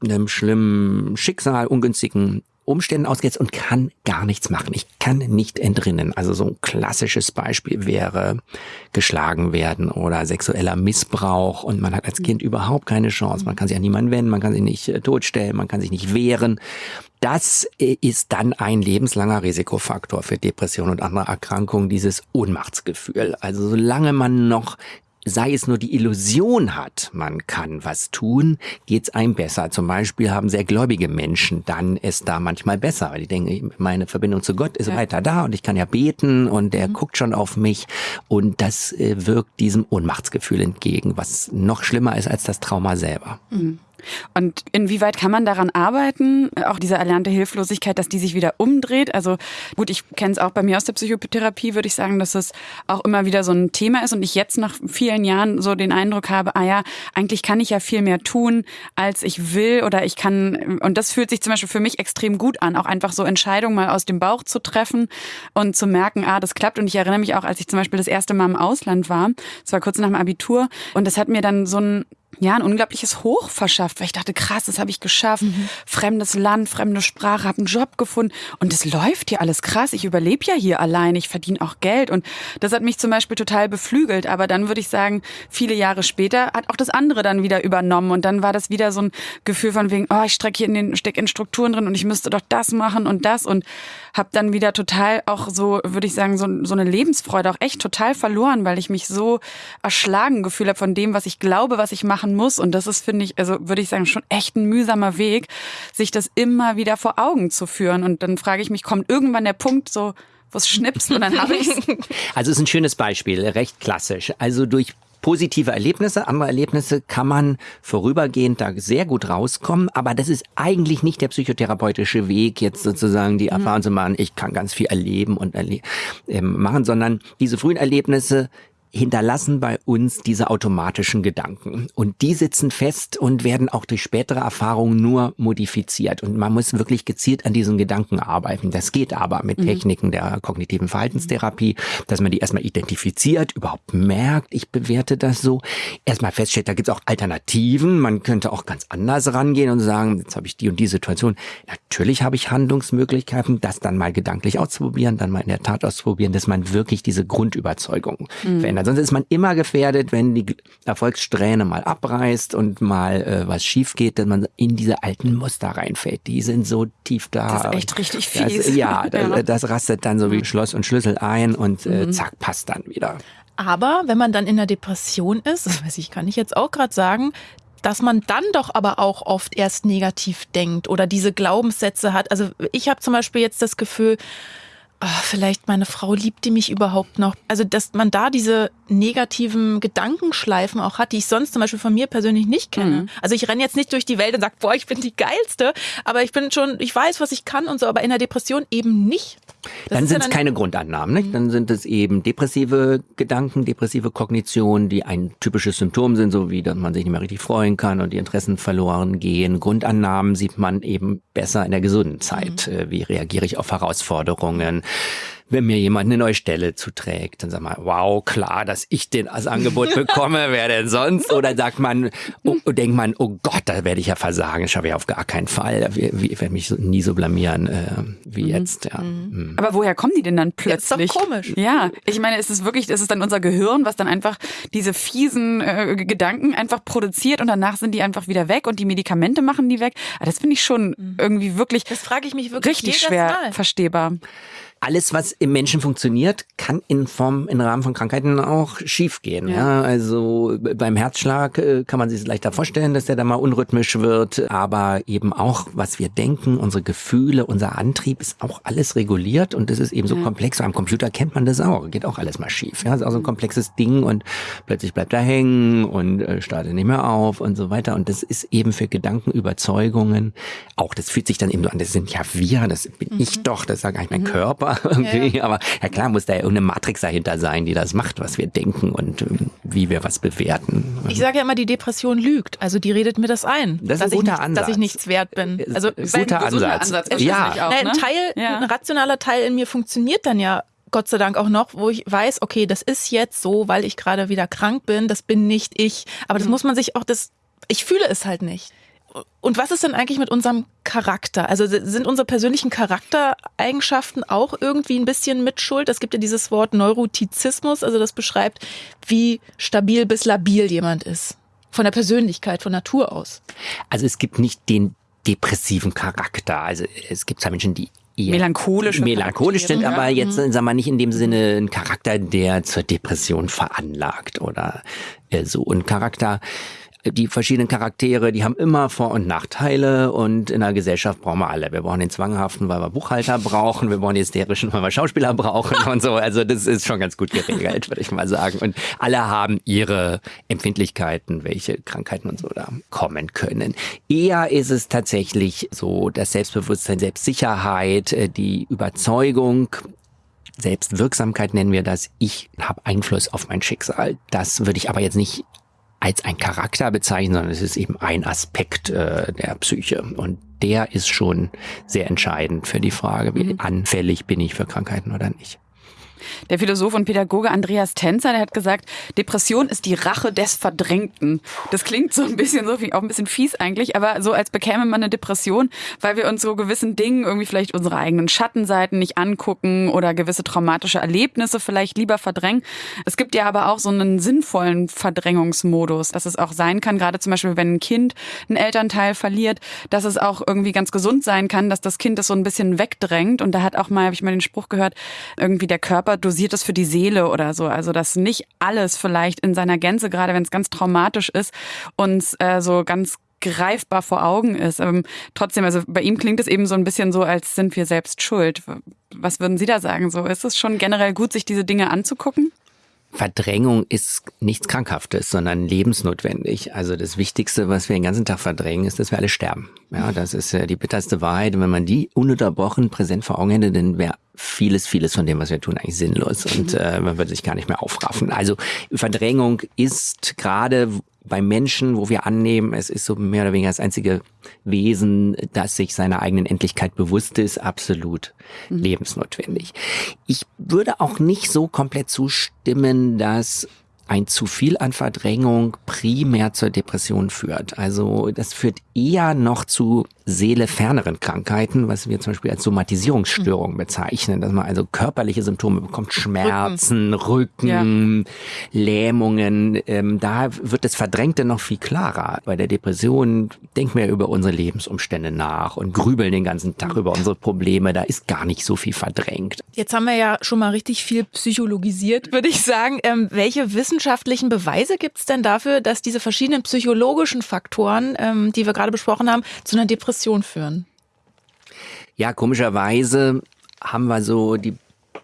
einem schlimmen Schicksal, ungünstigen Umständen ausgesetzt und kann gar nichts machen. Ich kann nicht entrinnen. Also so ein klassisches Beispiel wäre geschlagen werden oder sexueller Missbrauch und man hat als Kind überhaupt keine Chance. Man kann sich an niemanden wenden, man kann sich nicht äh, totstellen, man kann sich nicht wehren. Das äh, ist dann ein lebenslanger Risikofaktor für Depressionen und andere Erkrankungen, dieses Ohnmachtsgefühl. Also solange man noch sei es nur die Illusion hat, man kann was tun, geht's einem besser. Zum Beispiel haben sehr gläubige Menschen dann es da manchmal besser, weil die denken, meine Verbindung zu Gott ist ja. weiter da und ich kann ja beten und der mhm. guckt schon auf mich und das äh, wirkt diesem Ohnmachtsgefühl entgegen, was noch schlimmer ist als das Trauma selber. Mhm. Und inwieweit kann man daran arbeiten, auch diese erlernte Hilflosigkeit, dass die sich wieder umdreht? Also gut, ich kenne es auch bei mir aus der Psychotherapie, würde ich sagen, dass es auch immer wieder so ein Thema ist und ich jetzt nach vielen Jahren so den Eindruck habe, ah ja, eigentlich kann ich ja viel mehr tun, als ich will oder ich kann, und das fühlt sich zum Beispiel für mich extrem gut an, auch einfach so Entscheidungen mal aus dem Bauch zu treffen und zu merken, ah, das klappt. Und ich erinnere mich auch, als ich zum Beispiel das erste Mal im Ausland war, das war kurz nach dem Abitur, und das hat mir dann so ein ja, ein unglaubliches Hoch verschafft, weil ich dachte, krass, das habe ich geschafft. Mhm. Fremdes Land, fremde Sprache, habe einen Job gefunden und es läuft hier alles krass. Ich überlebe ja hier allein, ich verdiene auch Geld und das hat mich zum Beispiel total beflügelt. Aber dann würde ich sagen, viele Jahre später hat auch das andere dann wieder übernommen und dann war das wieder so ein Gefühl von wegen, oh, ich stecke hier in den steck in Strukturen drin und ich müsste doch das machen und das und habe dann wieder total auch so, würde ich sagen, so, so eine Lebensfreude auch echt total verloren, weil ich mich so erschlagen gefühlt habe von dem, was ich glaube, was ich machen machen muss. Und das ist, finde ich, also würde ich sagen, schon echt ein mühsamer Weg, sich das immer wieder vor Augen zu führen. Und dann frage ich mich, kommt irgendwann der Punkt so, wo es schnipst und dann habe ich es. <laughs> Also es ist ein schönes Beispiel, recht klassisch. Also durch positive Erlebnisse, andere Erlebnisse kann man vorübergehend da sehr gut rauskommen, aber das ist eigentlich nicht der psychotherapeutische Weg, jetzt sozusagen die mhm. Erfahrung zu machen, ich kann ganz viel erleben und erle äh, machen, sondern diese frühen Erlebnisse hinterlassen bei uns diese automatischen Gedanken. Und die sitzen fest und werden auch durch spätere Erfahrungen nur modifiziert. Und man muss wirklich gezielt an diesen Gedanken arbeiten. Das geht aber mit mhm. Techniken der kognitiven Verhaltenstherapie, dass man die erstmal identifiziert, überhaupt merkt, ich bewerte das so. Erstmal feststellt, da gibt es auch Alternativen. Man könnte auch ganz anders rangehen und sagen, jetzt habe ich die und die Situation. Natürlich habe ich Handlungsmöglichkeiten, das dann mal gedanklich auszuprobieren, dann mal in der Tat auszuprobieren, dass man wirklich diese Grundüberzeugung mhm. verändert. Sonst ist man immer gefährdet, wenn die Erfolgssträhne mal abreißt und mal äh, was schief geht, dass man in diese alten Muster reinfällt. Die sind so tief da. Das ist echt richtig fies. Das, ja, <laughs> das, das, rastet dann so wie Schloss und Schlüssel ein und äh, mhm. zack, passt dann wieder. Aber wenn man dann in der Depression ist, das weiß ich, kann ich jetzt auch gerade sagen, dass man dann doch aber auch oft erst negativ denkt oder diese Glaubenssätze hat. Also ich habe zum Beispiel jetzt das Gefühl, oh, vielleicht meine Frau liebt die mich überhaupt noch. Also, dass man da diese negativen Gedankenschleifen auch hat, die ich sonst zum Beispiel von mir persönlich nicht kenne. Mhm. Also ich renne jetzt nicht durch die Welt und sage, boah, ich bin die geilste, aber ich bin schon, ich weiß, was ich kann und so, aber in der Depression eben nicht. Das dann sind es ja keine Grundannahmen, nicht? Dann sind es eben depressive Gedanken, depressive Kognitionen, die ein typisches Symptom sind, so wie, dass man sich nicht mehr richtig freuen kann und die Interessen verloren gehen. Grundannahmen sieht man eben besser in der gesunden Zeit. Mhm. Äh, wie reagiere ich auf Herausforderungen? Wenn mir jemand eine neue Stelle zuträgt, dann sagt man, wow, klar, dass ich den als Angebot <laughs> bekomme, wer denn sonst? Oder sagt man, oh, denkt man, oh Gott, da werde ich ja versagen, das schaffe ich auf gar keinen Fall. Ich werde mich so, nie so blamieren äh, wie mhm. jetzt. Ja. Mhm. mhm. Aber woher kommen die denn dann plötzlich? Ja, ist doch komisch. Ja, ich meine, ist es wirklich, ist es dann unser Gehirn, was dann einfach diese fiesen äh, Gedanken einfach produziert und danach sind die einfach wieder weg und die Medikamente machen die weg. Aber das finde ich schon mhm. irgendwie wirklich. Das frage ich mich wirklich richtig schwer Mal. verstehbar alles, was im Menschen funktioniert, kann in Form, im Rahmen von Krankheiten auch schiefgehen. Ja. ja. also beim Herzschlag äh, kann man sich leichter vorstellen, dass der da mal unrhythmisch wird, aber eben auch, was wir denken, unsere Gefühle, unser Antrieb ist auch alles reguliert und das ist eben so ja. komplex. Am Computer kennt man das auch, geht auch alles mal schief. Ja, ist auch so ein komplexes Ding und plötzlich bleibt er hängen und äh, startet nicht mehr auf und so weiter. Und das ist eben für Gedanken, Überzeugungen auch, das fühlt sich dann eben so an, das sind ja wir, das bin mhm. ich doch, das gar nicht mein mhm. Körper Körper irgendwie. Ja. Aber ja klar muss da ja irgendeine Matrix dahinter sein, die das macht, was wir denken und ähm, wie wir was bewerten. Ich sage ja immer, die Depression lügt. Also die redet mir das ein. Das ist ein guter nicht, Ansatz. Dass ich nichts wert bin. Äh, also guter Ansatz. Ansatz ja. Auch, ne? ein Teil, ja. ein rationaler Teil in mir funktioniert dann ja Gott sei Dank auch noch, wo ich weiß, okay, das ist jetzt so, weil ich gerade wieder krank bin, das bin nicht ich. Aber das mhm. muss man sich auch, das, ich fühle es halt nicht. Und was ist denn eigentlich mit unserem Charakter? Also sind unsere persönlichen Charaktereigenschaften auch irgendwie ein bisschen mitschuld? Es gibt ja dieses Wort Neurotizismus, also das beschreibt, wie stabil bis labil jemand ist. Von der Persönlichkeit, von Natur aus. Also es gibt nicht den depressiven Charakter. Also es gibt zwar Menschen, die eher melancholisch melancholisch sind, aber jetzt mhm. sagen wir nicht in dem Sinne ein Charakter, der zur Depression veranlagt oder äh, so. Ein Charakter die verschiedenen Charaktere, die haben immer Vor- und Nachteile und in der Gesellschaft brauchen wir alle. Wir brauchen den Zwanghaften, weil wir Buchhalter brauchen, wir brauchen den Hysterischen, weil wir Schauspieler brauchen und so. Also das ist schon ganz gut geregelt, würde ich mal sagen. Und alle haben ihre Empfindlichkeiten, welche Krankheiten und so da kommen können. Eher ist es tatsächlich so, das Selbstbewusstsein, Selbstsicherheit, äh, die Überzeugung, Selbstwirksamkeit nennen wir das. Ich habe Einfluss auf mein Schicksal. Das würde ich aber jetzt nicht als ein Charakter bezeichnen, sondern es ist eben ein Aspekt äh, der Psyche. Und der ist schon sehr entscheidend für die Frage, wie mhm. anfällig bin ich für Krankheiten oder nicht. Der Philosoph und Pädagoge Andreas Tänzer, der hat gesagt, Depression ist die Rache des Verdrängten. Das klingt so ein bisschen so, auch ein bisschen fies eigentlich, aber so als bekäme man eine Depression, weil wir uns so gewissen Dingen irgendwie vielleicht unsere eigenen Schattenseiten nicht angucken oder gewisse traumatische Erlebnisse vielleicht lieber verdrängen. Es gibt ja aber auch so einen sinnvollen Verdrängungsmodus, dass es auch sein kann, gerade zum Beispiel, wenn ein Kind einen Elternteil verliert, dass es auch irgendwie ganz gesund sein kann, dass das Kind das so ein bisschen wegdrängt. Und da hat auch mal, habe ich mal den Spruch gehört, irgendwie der Körper dosiert es für die Seele oder so. Also dass nicht alles vielleicht in seiner Gänze, gerade wenn es ganz traumatisch ist, uns äh, so ganz greifbar vor Augen ist. Ähm, trotzdem, also bei ihm klingt es eben so ein bisschen so, als sind wir selbst schuld. Was würden Sie da sagen? So ist es schon generell gut, sich diese Dinge anzugucken? Verdrängung ist nichts Krankhaftes, sondern lebensnotwendig. Also das Wichtigste, was wir den ganzen Tag verdrängen, ist, dass wir alle sterben. Ja, das ist die bitterste Wahrheit. Und wenn man die ununterbrochen präsent vor Augen hätte, dann wäre vieles, vieles von dem, was wir tun, eigentlich sinnlos und mhm. äh, man würde sich gar nicht mehr aufraffen. Also Verdrängung ist gerade bei Menschen, wo wir annehmen, es ist so mehr oder weniger das einzige Wesen, das sich seiner eigenen Endlichkeit bewusst ist, absolut mhm. lebensnotwendig. Ich würde auch nicht so komplett zustimmen, dass ein zu viel an Verdrängung primär zur Depression führt. Also das führt eher noch zu seeleferneren Krankheiten, was wir zum Beispiel als Somatisierungsstörung mhm. bezeichnen, dass man also körperliche Symptome bekommt, Schmerzen, Rücken, Rücken ja. Lähmungen. Ähm, da wird das Verdrängte noch viel klarer. Bei der Depression denken wir über unsere Lebensumstände nach und grübeln den ganzen Tag mhm. über unsere Probleme. Da ist gar nicht so viel verdrängt. Jetzt haben wir ja schon mal richtig viel psychologisiert, würde ich sagen. Ähm, welche wissenschaftlichen Beweise gibt es denn dafür, dass diese verschiedenen psychologischen Faktoren, ähm, die wir gerade besprochen haben, zu einer Depression Depression führen? Ja, komischerweise haben wir so die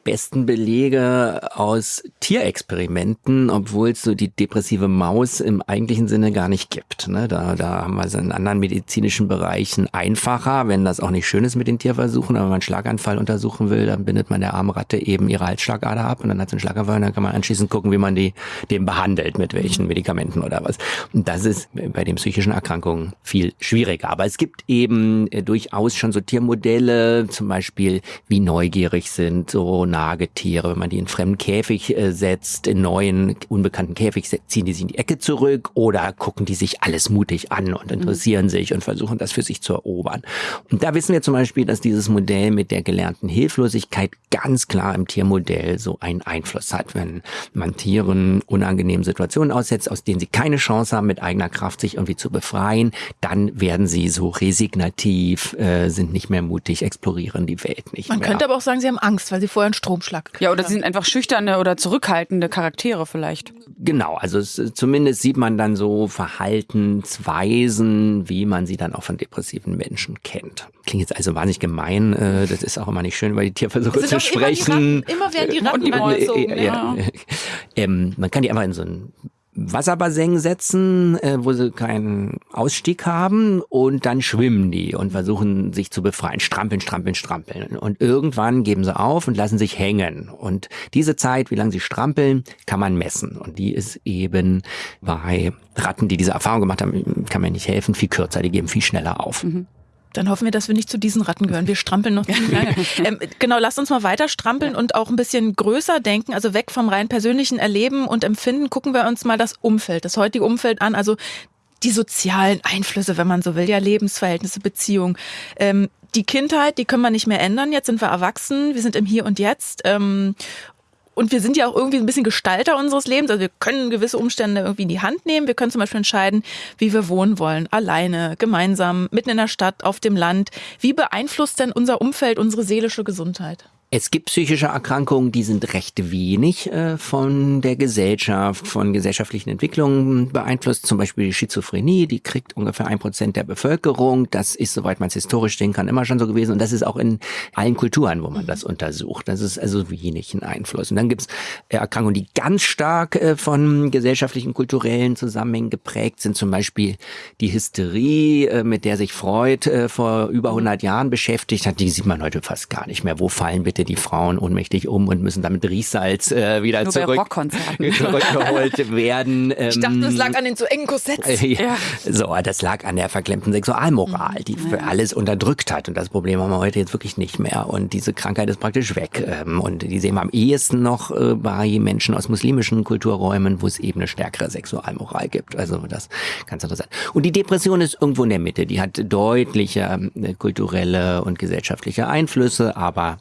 besten Belege aus Tierexperimenten, obwohl es so die depressive Maus im eigentlichen Sinne gar nicht gibt. Ne? Da, da haben wir es in anderen medizinischen Bereichen einfacher, wenn das auch nicht schön ist mit den Tierversuchen. Aber wenn man einen Schlaganfall untersuchen will, dann bindet man der armen Ratte eben ihre Halsschlagader ab und dann hat sie einen Schlaganfall und dann kann man anschließend gucken, wie man die dem behandelt, mit welchen Medikamenten oder was. Und das ist bei den psychischen Erkrankungen viel schwieriger. Aber es gibt eben äh, durchaus schon so Tiermodelle, zum Beispiel wie neugierig sind so Nagetiere. Wenn man die in fremden Käfig äh, setzt, in neuen, unbekannten Käfig ziehen die sich in die Ecke zurück oder gucken die sich alles mutig an und interessieren mhm. sich und versuchen das für sich zu erobern. Und da wissen wir zum Beispiel, dass dieses Modell mit der gelernten Hilflosigkeit ganz klar im Tiermodell so einen Einfluss hat. Wenn man Tieren unangenehmen Situationen aussetzt, aus denen sie keine Chance haben, mit eigener Kraft sich irgendwie zu befreien, dann werden sie so resignativ, äh, sind nicht mehr mutig, explorieren die Welt nicht man mehr. Man könnte aber auch sagen, sie haben Angst, weil sie vorher Stromschlag Ja, oder sie sind einfach schüchterne oder zurückhaltende Charaktere vielleicht. Genau, also es, zumindest sieht man dann so Verhaltensweisen, wie man sie dann auch von depressiven Menschen kennt. Klingt jetzt also wahnsinnig gemein, äh, das ist auch immer nicht schön, über die Tierversuche zu sprechen. Immer, die Ratten, immer werden die Ratten und die angezogen, ja. ja. <laughs> Ähm, man kann die einfach in so ein Wasserbassin setzen, äh, wo sie keinen Ausstieg haben und dann schwimmen die und versuchen sich zu befreien. Strampeln, strampeln, strampeln. Und irgendwann geben sie auf und lassen sich hängen. Und diese Zeit, wie lange sie strampeln, kann man messen. Und die ist eben bei Ratten, die diese Erfahrung gemacht haben, kann man nicht helfen, viel kürzer. Die geben viel schneller auf. Mhm. Dann hoffen wir, dass wir nicht zu diesen Ratten gehören. Wir strampeln noch ziemlich lange. <laughs> ähm, genau, lasst uns mal weiter strampeln und auch ein bisschen größer denken, also weg vom rein persönlichen Erleben und Empfinden. Gucken wir uns mal das Umfeld, das heutige Umfeld an. Also die sozialen Einflüsse, wenn man so will, ja, Lebensverhältnisse, Beziehungen. Ähm, die Kindheit, die können wir nicht mehr ändern. Jetzt sind wir erwachsen, wir sind im Hier und Jetzt. Ähm, und wir sind ja auch irgendwie ein bisschen Gestalter unseres Lebens. Also wir können gewisse Umstände irgendwie in die Hand nehmen. Wir können zum Beispiel entscheiden, wie wir wohnen wollen. Alleine, gemeinsam, mitten in der Stadt, auf dem Land. Wie beeinflusst denn unser Umfeld unsere seelische Gesundheit? Es gibt psychische Erkrankungen, die sind recht wenig äh, von der Gesellschaft, von gesellschaftlichen Entwicklungen beeinflusst. Zum Beispiel die Schizophrenie, die kriegt ungefähr ein Prozent der Bevölkerung. Das ist, soweit man es historisch sehen kann, immer schon so gewesen. Und das ist auch in allen Kulturen, wo man das untersucht. Das ist also wenig ein Einfluss. Und dann gibt es äh, Erkrankungen, die ganz stark äh, von gesellschaftlichen, kulturellen Zusammenhängen geprägt sind. Zum Beispiel die Hysterie, äh, mit der sich Freud äh, vor über 100 Jahren beschäftigt hat. Die sieht man heute fast gar nicht mehr. Wo fallen bitte die Frauen ohnmächtig um und müssen damit Riechsalz äh, wieder Nur zurück, zurückgeholt <laughs> werden. ich dachte, es lag ähm, an den zu engen Korsetts. Äh, ja. So, das lag an der verklemmten Sexualmoral, die für alles unterdrückt hat. Und das Problem haben wir heute jetzt wirklich nicht mehr. Und diese Krankheit ist praktisch weg. Ähm, und die sehen wir am ehesten noch äh, bei Menschen aus muslimischen Kulturräumen, wo es eben eine stärkere Sexualmoral gibt. Also das ganz interessant. Und die Depression ist irgendwo in der Mitte. Die hat deutliche äh, kulturelle und gesellschaftliche Einflüsse, aber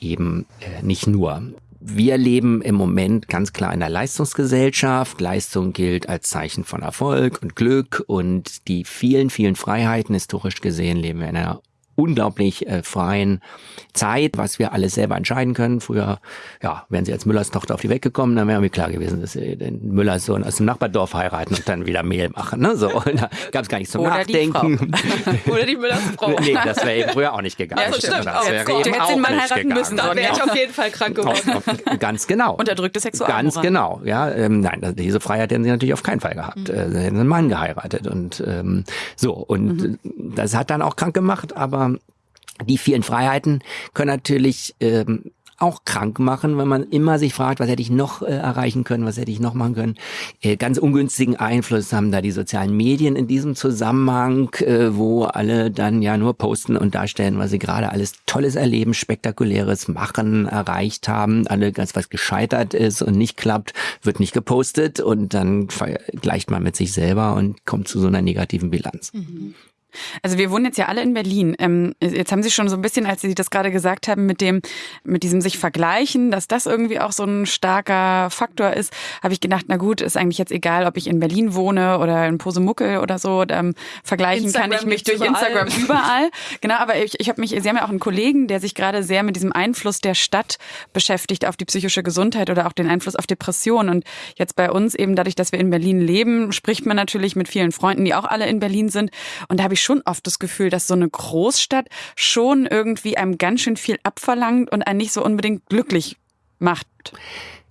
eben äh, nicht nur. Wir leben im Moment ganz klar in einer Leistungsgesellschaft. Leistung gilt als Zeichen von Erfolg und Glück und die vielen, vielen Freiheiten historisch gesehen leben wir in einer unglaublich äh, freien Zeit, was wir alles selber entscheiden können. Früher, ja, wären sie als Müllers Tochter auf die Welt gekommen, dann wäre mir klar gewesen, dass sie den Müllers Sohn aus dem Nachbardorf heiraten und dann wieder Mehl machen. Ne? So, <laughs> da gab es gar nichts zum Oder Nachdenken. Die <laughs> Oder die Müllers Frau. nee, das wäre eben früher auch nicht gegangen. Ja, stimmt. Das wäre eben du hättest den Mann heiraten gegangen. müssen, dann wäre ich auf jeden Fall krank geworden. Auf, auf, ganz genau. Unterdrückte Sexualmoral. Ganz genau, ja. Ähm, nein, diese Freiheit hätten sie natürlich auf keinen Fall gehabt. Mhm. Äh, sie hätten einen Mann geheiratet und ähm, so. Und mhm. das hat dann auch krank gemacht, aber die vielen Freiheiten können natürlich ähm, auch krank machen, wenn man immer sich fragt, was hätte ich noch äh, erreichen können, was hätte ich noch machen können. Äh, ganz ungünstigen Einfluss haben da die sozialen Medien in diesem Zusammenhang, äh, wo alle dann ja nur posten und darstellen, was sie gerade alles Tolles erleben, Spektakuläres machen, erreicht haben. Alle ganz was gescheitert ist und nicht klappt, wird nicht gepostet und dann vergleicht man mit sich selber und kommt zu so einer negativen Bilanz. Mhm. Also wir wohnen jetzt ja alle in Berlin. Ähm, jetzt haben Sie schon so ein bisschen, als Sie das gerade gesagt haben, mit dem, mit diesem sich vergleichen, dass das irgendwie auch so ein starker Faktor ist, habe ich gedacht, na gut, ist eigentlich jetzt egal, ob ich in Berlin wohne oder in Posemuckel oder so. Ähm, vergleichen Instagram kann ich mich durch überall. Instagram <laughs> überall. Genau, aber ich, ich habe mich, Sie haben ja auch einen Kollegen, der sich gerade sehr mit diesem Einfluss der Stadt beschäftigt auf die psychische Gesundheit oder auch den Einfluss auf Depression. Und jetzt bei uns eben dadurch, dass wir in Berlin leben, spricht man natürlich mit vielen Freunden, die auch alle in Berlin sind. Und da habe ich ich schon oft das Gefühl, dass so eine Großstadt schon irgendwie einem ganz schön viel abverlangt und einen nicht so unbedingt glücklich macht.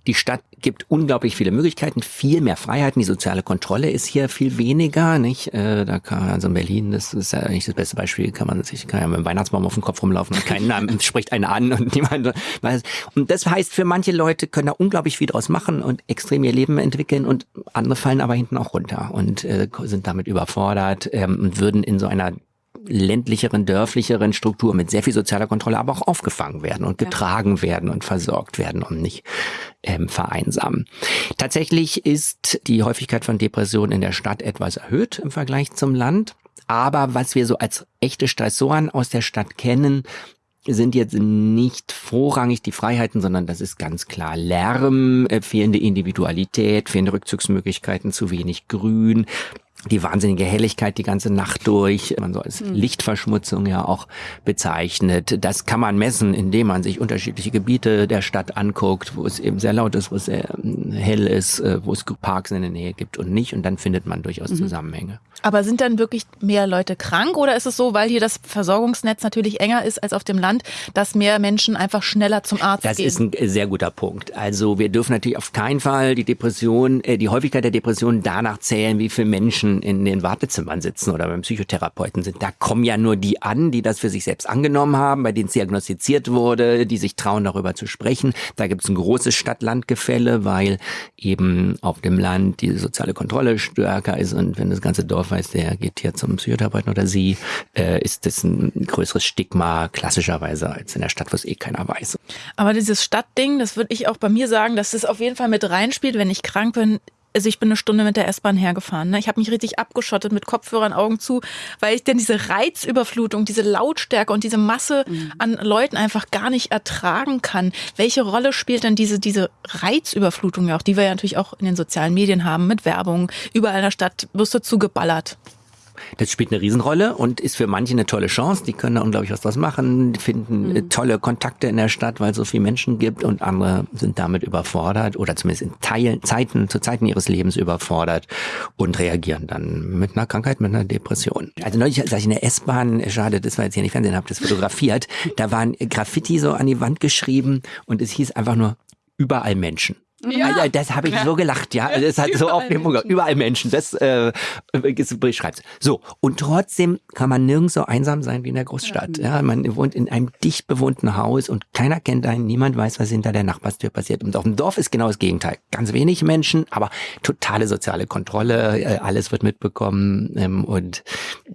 Die Stadt gibt unglaublich viele Möglichkeiten, viel mehr Freiheiten. Die soziale Kontrolle ist hier viel weniger, nicht? Äh, da kann also in Berlin, das ist ja nicht das beste Beispiel, kann man sich kann ja mit dem Weihnachtsbaum auf dem Kopf rumlaufen und keinen <laughs> spricht einen an und niemand weiß. Und das heißt, für manche Leute können da unglaublich viel draus machen und extrem ihr Leben entwickeln und andere fallen aber hinten auch runter und äh, sind damit überfordert ähm, und würden in so einer ländlicheren, dörflicheren Struktur mit sehr viel sozialer Kontrolle aber auch aufgefangen werden und getragen ja. werden und versorgt werden und nicht ähm, vereinsamen. Tatsächlich ist die Häufigkeit von Depressionen in der Stadt etwas erhöht im Vergleich zum Land. Aber was wir so als echte Stressoren aus der Stadt kennen, sind jetzt nicht vorrangig die Freiheiten, sondern das ist ganz klar Lärm, äh, fehlende Individualität, fehlende Rückzugsmöglichkeiten, zu wenig Grün, die wahnsinnige Helligkeit die ganze Nacht durch, man so als hm. Lichtverschmutzung ja auch bezeichnet. Das kann man messen, indem man sich unterschiedliche Gebiete der Stadt anguckt, wo es eben sehr laut ist, wo es sehr ähm, hell ist, äh, wo es Parks in der Nähe gibt und nicht. Und dann findet man durchaus mhm. Zusammenhänge. Aber sind dann wirklich mehr Leute krank oder ist es so, weil hier das Versorgungsnetz natürlich enger ist als auf dem Land, dass mehr Menschen einfach schneller zum Arzt das gehen? Das ist ein sehr guter Punkt. Also wir dürfen natürlich auf keinen Fall die Depression, äh, die Häufigkeit der Depression danach zählen, wie viele Menschen Menschen in den Wartezimmern sitzen oder beim Psychotherapeuten sind, da kommen ja nur die an, die das für sich selbst angenommen haben, bei denen es diagnostiziert wurde, die sich trauen, darüber zu sprechen. Da gibt es ein großes Stadt-Land-Gefälle, weil eben auf dem Land die soziale Kontrolle stärker ist und wenn das ganze Dorf weiß, der geht hier zum Psychotherapeuten oder sie, äh, ist das ein größeres Stigma klassischerweise als in der Stadt, wo es eh keiner weiß. Aber dieses Stadtding, das würde ich auch bei mir sagen, dass das auf jeden Fall mit reinspielt, wenn ich krank bin, also ich bin eine Stunde mit der S-Bahn hergefahren. Ne? Ich habe mich richtig abgeschottet mit Kopfhörern, Augen zu, weil ich denn diese Reizüberflutung, diese Lautstärke und diese Masse mhm. an Leuten einfach gar nicht ertragen kann. Welche Rolle spielt denn diese, diese Reizüberflutung ja auch, die wir ja natürlich auch in den sozialen Medien haben, mit Werbung, überall in der Stadt wirst du zugeballert. Das spielt eine Riesenrolle und ist für manche eine tolle Chance. Die können da unglaublich was draus machen, finden mhm. tolle Kontakte in der Stadt, weil es so viele Menschen gibt und andere sind damit überfordert oder zumindest in Teilen, Zeiten, zu Zeiten ihres Lebens überfordert und reagieren dann mit einer Krankheit, mit einer Depression. Also neulich, als ich in der S-Bahn, schade, das war jetzt hier nicht Fernsehen, habe das fotografiert, da waren Graffiti so an die Wand geschrieben und es hieß einfach nur überall Menschen. Ja, ja das habe ich ja. so gelacht, ja. Das hat so auf den Punkt. Überall Menschen, das äh, beschreibt's. So, und trotzdem kann man nirgends so einsam sein wie in der Großstadt. Ja, man wohnt in einem dicht bewohnten Haus und keiner kennt einen, niemand weiß, was hinter der Nachbarstür passiert. Und auf dem Dorf ist genau das Gegenteil. Ganz wenig Menschen, aber totale soziale Kontrolle, äh, alles wird mitbekommen ähm, und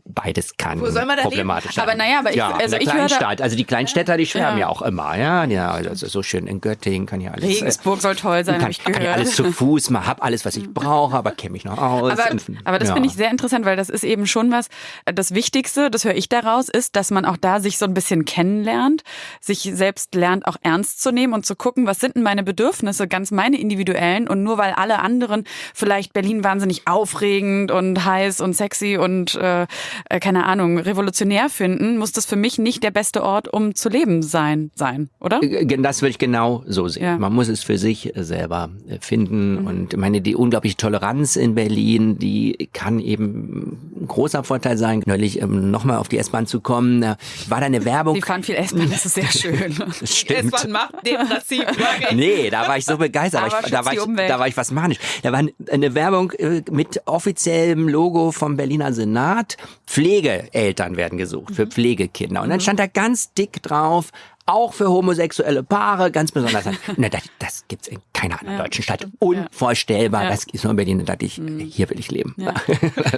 beides kann Wo soll man problematisch sein. Aber naja, aber ich, ja, also ich Kleinstadt, also die Kleinstädter, die schwärmen ja, ja auch immer, ja, ja, also so schön in Göttingen kann ja alles. Regensburg soll toll sein kann, kann ich alles zu Fuß, mal hab alles, was ich brauche, aber kenne mich noch aus. Aber, aber das ja. finde ich sehr interessant, weil das ist eben schon was, das Wichtigste, das höre ich daraus, ist, dass man auch da sich so ein bisschen kennenlernt, sich selbst lernt, auch ernst zu nehmen und zu gucken, was sind denn meine Bedürfnisse, ganz meine individuellen und nur weil alle anderen vielleicht Berlin wahnsinnig aufregend und heiß und sexy und äh, äh keine Ahnung, revolutionär finden, muss das für mich nicht der beste Ort, um zu leben sein, sein, oder? Äh, das würde ich genau so sehen. Ja. Man muss es für sich selber finden. Mhm. Und meine, die unglaubliche Toleranz in Berlin, die kann eben ein großer Vorteil sein. Neulich ähm, nochmal auf die S-Bahn zu kommen, war da eine Werbung. Die fahren viel S-Bahn, das ist sehr <laughs> schön. stimmt. S-Bahn macht depressiv. <laughs> nee, da war ich so begeistert. Aber ich, da, war ich, da war ich was manisch. Da war eine Werbung äh, mit offiziellem Logo vom Berliner Senat. Pflegeeltern werden gesucht für mhm. Pflegekinder. Und dann mhm. stand da ganz dick drauf, auch für homosexuelle Paare ganz besonders. <laughs> Na, das, das gibt's in keiner anderen ja, deutschen Stadt. Unvorstellbar. Ja. Das ist nur in Berlin. Da dachte ich, mhm. hier will ich leben. Ja.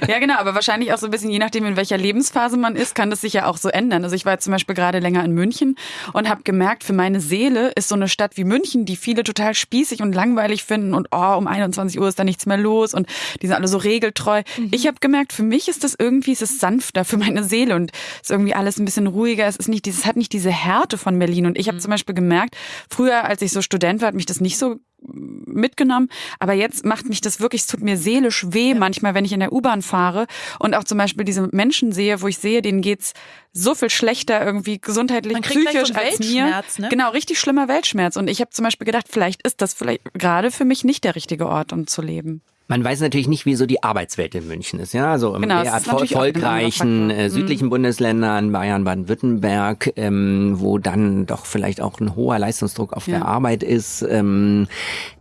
ja. genau. Aber wahrscheinlich auch so ein bisschen, je nachdem, in welcher Lebensphase man ist, kann das sich ja auch so ändern. Also ich war jetzt zum Beispiel gerade länger in München und habe gemerkt, für meine Seele ist so eine Stadt wie München, die viele total spießig und langweilig finden und oh, um 21 Uhr ist da nichts mehr los und die sind alle so regeltreu. Mhm. Ich habe gemerkt, für mich ist das irgendwie, es ist sanfter für meine Seele und ist irgendwie alles ein bisschen ruhiger. Es ist nicht dieses, hat nicht diese Härte von Berlin. Und ich habe mhm. zum Beispiel gemerkt, früher, als ich so Student war, hat mich das nicht so mitgenommen. Aber jetzt macht mich das wirklich, es tut mir seelisch weh manchmal, wenn ich in der U-Bahn fahre und auch zum Beispiel diese Menschen sehe, wo ich sehe, denen geht's so viel schlechter irgendwie gesundheitlich, psychisch so als mir. Ne? Genau, richtig schlimmer Weltschmerz. Und ich habe zum Beispiel gedacht, vielleicht ist das vielleicht gerade für mich nicht der richtige Ort, um zu leben. Man weiß natürlich nicht, wie so die Arbeitswelt in München ist. Ja, also genau, in erfolgreichen äh, südlichen mhm. Bundesländern, Bayern, Baden-Württemberg, ähm, wo dann doch vielleicht auch ein hoher Leistungsdruck auf ja. der Arbeit ist. Ähm,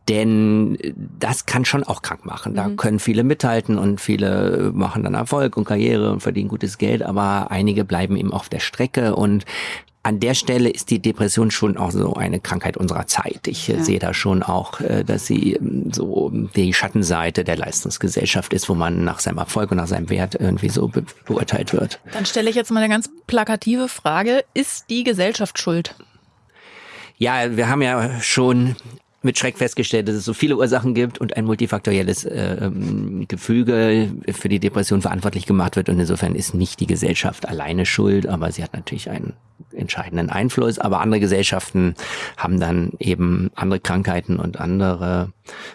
denn das kann schon auch krank machen. Da mhm. können viele mithalten und viele machen dann Erfolg und Karriere und verdienen gutes Geld, aber einige bleiben eben auf der Strecke und an der Stelle ist die Depression schon auch so eine Krankheit unserer Zeit. Ich äh, ja. sehe da schon auch, äh, dass sie ähm, so die Schattenseite der Leistungsgesellschaft ist, wo man nach seinem Erfolg und nach seinem Wert irgendwie so be beurteilt wird. Dann stelle ich jetzt mal eine ganz plakative Frage. Ist die Gesellschaft schuld? Ja, wir haben ja schon mit Schreck festgestellt, dass es so viele Ursachen gibt und ein multifaktorielles äh, ähm, Gefüge für die Depression verantwortlich gemacht wird. Und insofern ist nicht die Gesellschaft alleine schuld, aber sie hat natürlich einen entscheidenden Einfluss. Aber andere Gesellschaften haben dann eben andere Krankheiten und andere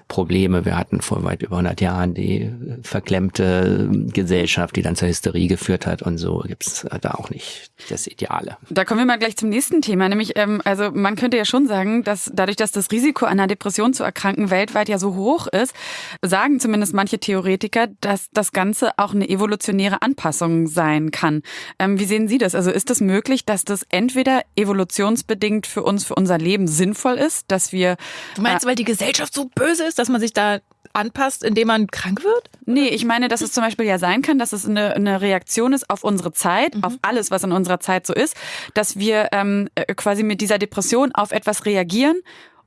Probleme. Wir hatten vor weit über 100 Jahren die verklemmte Gesellschaft, die dann zur Hysterie geführt hat. Und so gibt's da auch nicht das Ideale. Da kommen wir mal gleich zum nächsten Thema. Nämlich, ähm, also man könnte ja schon sagen, dass dadurch, dass das Risiko einer Depression zu erkranken weltweit ja so hoch ist, sagen zumindest manche Theoretiker, dass das Ganze auch eine evolutionäre Anpassung sein kann. Ähm, wie sehen Sie das? Also ist es das möglich, dass das entweder evolutionsbedingt für uns, für unser Leben sinnvoll ist, dass wir... Du meinst, äh, weil die Gesellschaft so böse ist, dass man sich da anpasst, indem man krank wird? Nee, ich meine, dass es zum Beispiel ja sein kann, dass es eine, eine Reaktion ist auf unsere Zeit, mhm. auf alles, was in unserer Zeit so ist, dass wir ähm, äh, quasi mit dieser Depression auf etwas reagieren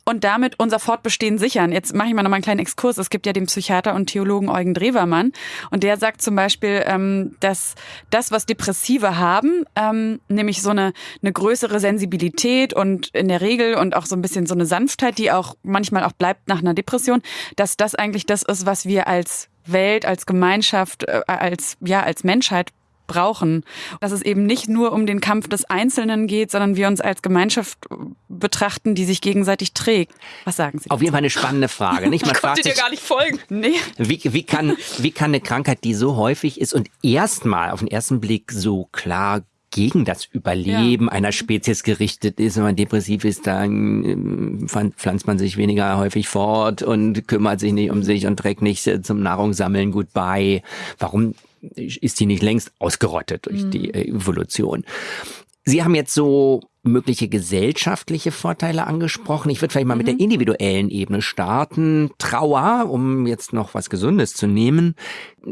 und damit unser Fortbestehen sichern. Jetzt mache ich mal noch mal einen kleinen Exkurs. Es gibt ja den Psychiater und Theologen Eugen Drewermann und der sagt zum Beispiel, ähm, dass das, was Depressive haben, ähm, nämlich so eine, eine größere Sensibilität und in der Regel und auch so ein bisschen so eine Sanftheit, die auch manchmal auch bleibt nach einer Depression, dass das eigentlich das ist, was wir als Welt, als Gemeinschaft, äh, als ja als Menschheit brauchen. Dass es eben nicht nur um den Kampf des Einzelnen geht, sondern wir uns als Gemeinschaft betrachten, die sich gegenseitig trägt. Was sagen Sie? Auf jeden Fall eine spannende Frage. Nicht? <laughs> Man ich konnte dir gar nicht folgen. Nee. Wie, wie, kann, wie kann eine Krankheit, die so häufig ist und erstmal auf den ersten Blick so klar gegen das Überleben ja. einer Spezies gerichtet ist. Wenn man depressiv ist, dann ähm, pflanzt man sich weniger häufig fort und kümmert sich nicht um sich und trägt nicht zum Nahrungssammeln gut bei. Warum ist die nicht längst ausgerottet durch mhm. die Evolution. Sie haben jetzt so mögliche gesellschaftliche Vorteile angesprochen. Ich würde vielleicht mal mhm. mit der mhm. individuellen Ebene starten. Trauer, um jetzt noch was Gesundes zu nehmen,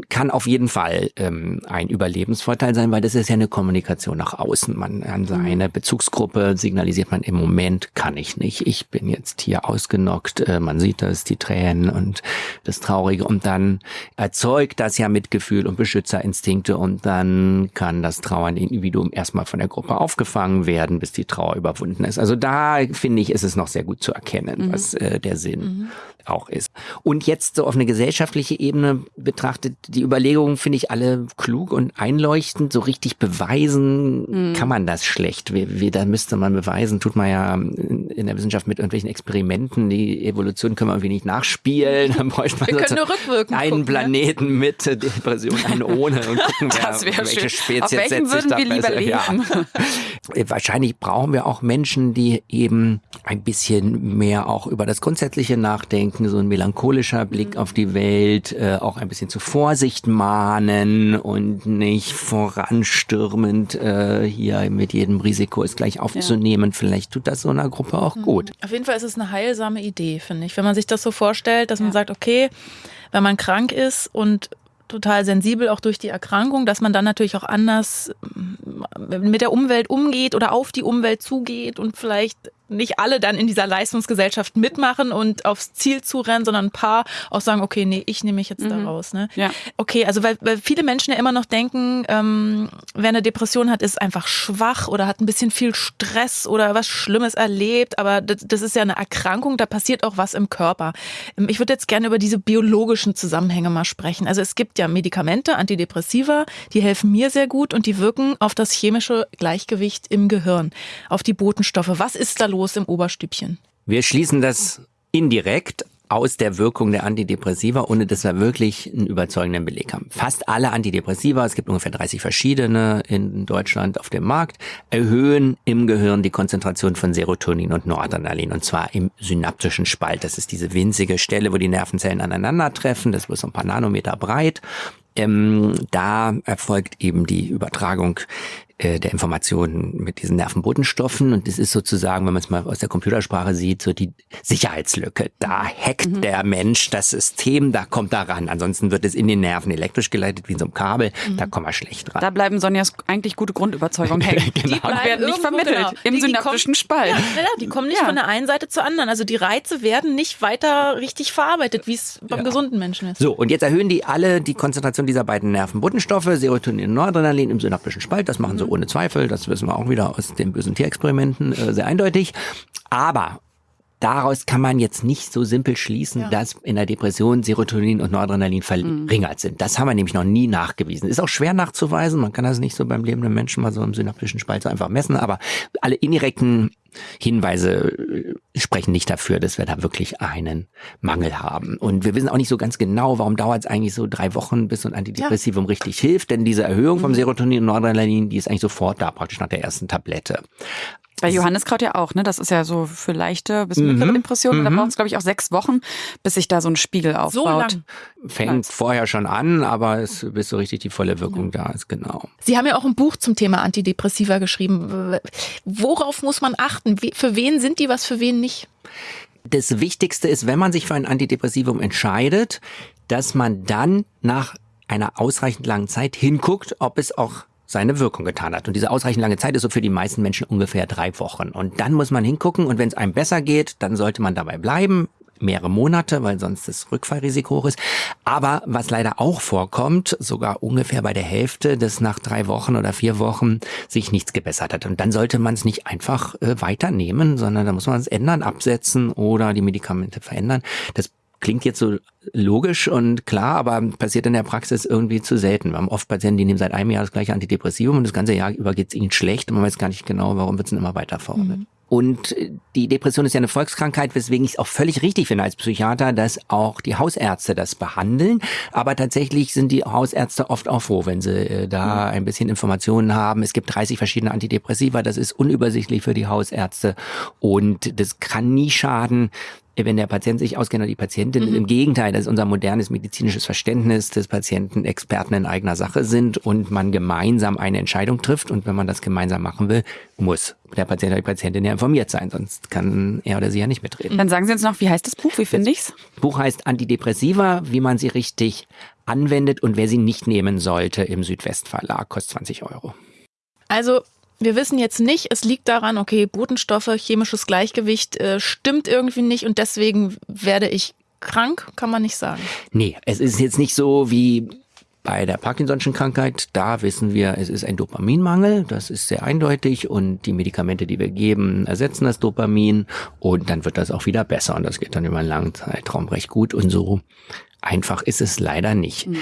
kann auf jeden Fall ähm, ein Überlebensvorteil sein, weil das ist ja eine Kommunikation nach außen. Man an seine mhm. Bezugsgruppe signalisiert man im Moment kann ich nicht. Ich bin jetzt hier ausgenockt. Äh, man sieht das, die Tränen und das Traurige und dann erzeugt das ja Mitgefühl und Beschützerinstinkte und dann kann das trauernde Individuum erstmal von der Gruppe aufgefangen werden, bis die die Trauer überwunden ist. Also da finde ich, ist es noch sehr gut zu erkennen, mhm. was äh, der Sinn mhm. auch ist. Und jetzt so auf eine gesellschaftliche Ebene betrachtet, die Überlegungen finde ich alle klug und einleuchtend. So richtig beweisen mhm. kann man das schlecht. Wie, wie, da müsste man beweisen, tut man ja in der Wissenschaft mit irgendwelchen Experimenten. Die Evolution können wir irgendwie nicht nachspielen. Dann bräuchte man wir können nur rückwirkend einen gucken, Planeten ne? mit Depression, einen ohne und gucken, <laughs> wer, welche schön. Spezies setzt sich da besser. Ja. <laughs> Wahrscheinlich braucht brauchen wir auch Menschen, die eben ein bisschen mehr auch über das Grundsätzliche nachdenken, so ein melancholischer Blick mhm. auf die Welt, äh, auch ein bisschen zur Vorsicht mahnen und nicht voranstürmend äh, hier mit jedem Risiko es gleich aufzunehmen. Ja. Vielleicht tut das so einer Gruppe auch mhm. gut. Auf jeden Fall ist es eine heilsame Idee, finde ich. Wenn man sich das so vorstellt, dass ja. man sagt, okay, wenn man krank ist und total sensibel auch durch die Erkrankung, dass man dann natürlich auch anders mit der Umwelt umgeht oder auf die Umwelt zugeht und vielleicht nicht alle dann in dieser Leistungsgesellschaft mitmachen und aufs Ziel zurennen, sondern ein paar auch sagen, okay, nee, ich nehme mich jetzt mhm. da raus. Ne? Ja. Okay, also weil, weil viele Menschen ja immer noch denken, ähm, wer eine Depression hat, ist einfach schwach oder hat ein bisschen viel Stress oder was Schlimmes erlebt, aber das, das ist ja eine Erkrankung, da passiert auch was im Körper. Ähm, ich würde jetzt gerne über diese biologischen Zusammenhänge mal sprechen. Also es gibt ja Medikamente, Antidepressiva, die helfen mir sehr gut und die wirken auf das chemische Gleichgewicht im Gehirn, auf die Botenstoffe. Was ist da los im Oberstübchen. Wir schließen das indirekt aus der Wirkung der Antidepressiva, ohne dass wir wirklich einen überzeugenden Beleg haben. Fast alle Antidepressiva, es gibt ungefähr 30 verschiedene in Deutschland auf dem Markt, erhöhen im Gehirn die Konzentration von Serotonin und Noradrenalin und zwar im synaptischen Spalt. Das ist diese winzige Stelle, wo die Nervenzellen aneinandertreffen. Das ist so ein paar Nanometer breit. Ähm, da erfolgt eben die Übertragung äh, der Informationen mit diesen Nervenbotenstoffen. Und das ist sozusagen, wenn man es mal aus der Computersprache sieht, so die Sicherheitslücke. Da hackt mhm. der Mensch das System, da kommt er ran. Ansonsten wird es in den Nerven elektrisch geleitet, wie in so einem Kabel. Mhm. Da kommen wir schlecht ran. Da bleiben Sonjas eigentlich gute Grundüberzeugungen hängen. <laughs> genau. Die werden nicht vermittelt genau. im die, synaptischen Spalt. Ja, die kommen nicht ja. von der einen Seite zur anderen. Also die Reize werden nicht weiter richtig verarbeitet, wie es beim ja. gesunden Menschen ist. So, und jetzt erhöhen die alle die Konzentration dieser beiden Nervenbotenstoffe, Serotonin und Noradrenalin im synaptischen Spalt. Das machen mhm. so ohne Zweifel. Das wissen wir auch wieder aus den bösen Tierexperimenten äh, sehr eindeutig. Aber daraus kann man jetzt nicht so simpel schließen, ja. dass in der Depression Serotonin und Noradrenalin verringert mhm. sind. Das haben wir nämlich noch nie nachgewiesen. Ist auch schwer nachzuweisen. Man kann das nicht so beim lebenden Menschen mal so im synaptischen Spalt so einfach messen. Aber alle indirekten Hinweise äh, sprechen nicht dafür, dass wir da wirklich einen Mangel haben. Und wir wissen auch nicht so ganz genau, warum dauert es eigentlich so drei Wochen, bis so ein Antidepressivum ja. richtig hilft. Denn diese Erhöhung vom mhm. Serotonin und Noradrenalin, die ist eigentlich sofort da, praktisch nach der ersten Tablette. Bei Johanneskraut ja auch, ne? Das ist ja so für leichte bis mittlere mhm. Depressionen. Mhm. Da braucht es, glaube ich, auch sechs Wochen, bis sich da so ein Spiegel aufbaut. So lang. Fängt vorher schon an, aber es bis so richtig die volle Wirkung ja. da ist, genau. Sie haben ja auch ein Buch zum Thema Antidepressiva geschrieben. Worauf muss man achten? Für wen sind die, was für wen nicht? Das Wichtigste ist, wenn man sich für ein Antidepressivum entscheidet, dass man dann nach einer ausreichend langen Zeit hinguckt, ob es auch seine Wirkung getan hat. Und diese ausreichend lange Zeit ist so für die meisten Menschen ungefähr drei Wochen. Und dann muss man hingucken und wenn es einem besser geht, dann sollte man dabei bleiben mehrere Monate, weil sonst das Rückfallrisiko hoch ist. Aber was leider auch vorkommt, sogar ungefähr bei der Hälfte, dass nach drei Wochen oder vier Wochen sich nichts gebessert hat. Und dann sollte man es nicht einfach äh, weiternehmen, sondern da muss man es ändern, absetzen oder die Medikamente verändern. Das klingt jetzt so logisch und klar, aber passiert in der Praxis irgendwie zu selten. Wir haben oft Patienten, die nehmen seit einem Jahr das gleiche Antidepressivum und das ganze Jahr über geht es ihnen schlecht und man weiß gar nicht genau, warum wird es immer weiter verordnet. Mhm. Und die Depression ist ja eine Volkskrankheit, weswegen ich es auch völlig richtig finde als Psychiater, dass auch die Hausärzte das behandeln. Aber tatsächlich sind die Hausärzte oft auch froh, wenn sie äh, da ein bisschen Informationen haben. Es gibt 30 verschiedene Antidepressiva, das ist unübersichtlich für die Hausärzte und das kann nie schaden, wenn der Patient sich auskennt oder die Patientin. Mhm. Im Gegenteil, das ist unser modernes medizinisches Verständnis, dass Patienten Experten in eigener Sache sind und man gemeinsam eine Entscheidung trifft. Und wenn man das gemeinsam machen will, muss der Patient oder die Patientin ja informiert sein, sonst kann er oder sie ja nicht mitreden. Dann sagen Sie uns noch, wie heißt das Buch? Wie finde ich's? Das Buch heißt Antidepressiva, wie man sie richtig anwendet und wer sie nicht nehmen sollte im Südwestverlag, kostet 20 Euro. Also wir wissen jetzt nicht, es liegt daran, okay, Botenstoffe, chemisches Gleichgewicht äh, stimmt irgendwie nicht und deswegen werde ich krank, kann man nicht sagen. Nee, es ist jetzt nicht so wie bei der Parkinson'schen Krankheit, da wissen wir, es ist ein Dopaminmangel, das ist sehr eindeutig und die Medikamente, die wir geben, ersetzen das Dopamin und dann wird das auch wieder besser und das geht dann über einen langen Zeitraum recht gut und so einfach ist es leider nicht. Mhm.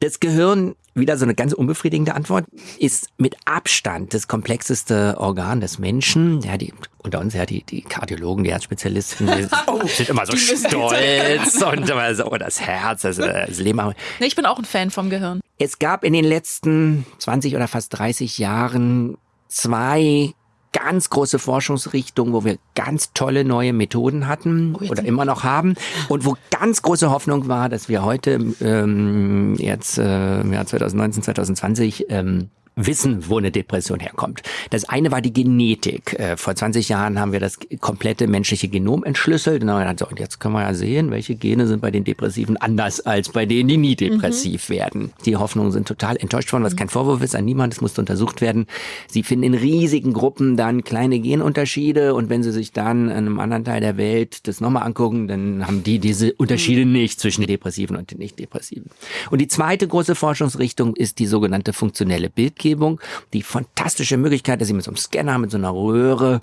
Das Gehirn, wieder so eine ganz unbefriedigende Antwort, ist mit Abstand das komplexeste Organ des Menschen. Ja, die, unter uns ja die, die Kardiologen, die Herzspezialisten, die oh, <laughs> sind immer so stolz und immer so, oh, das Herz, das, das Leben. Ich bin auch ein Fan vom Gehirn. Es gab in den letzten 20 oder fast 30 Jahren zwei ganz große Forschungsrichtung, wo wir ganz tolle neue Methoden hatten oh, oder immer noch haben und wo ganz große Hoffnung war, dass wir heute ähm, jetzt äh, im Jahr 2019, 2020 ähm, wissen, wo eine Depression herkommt. Das eine war die Genetik. Äh, vor 20 Jahren haben wir das komplette menschliche Genom entschlüsselt. Und jetzt können wir ja sehen, welche Gene sind bei den Depressiven anders als bei denen, die nie depressiv mhm. werden. Die Hoffnungen sind total enttäuscht worden, was kein Vorwurf ist an niemand. Es musste untersucht werden. Sie finden in riesigen Gruppen dann kleine Genunterschiede und wenn sie sich dann in einem anderen Teil der Welt das nochmal angucken, dann haben die diese Unterschiede mhm. nicht zwischen den Depressiven und den Nicht-Depressiven. Und die zweite große Forschungsrichtung ist die sogenannte funktionelle Bildgebung. Bildgebung, die fantastische Möglichkeit, dass Sie mit so einem Scanner, mit so einer Röhre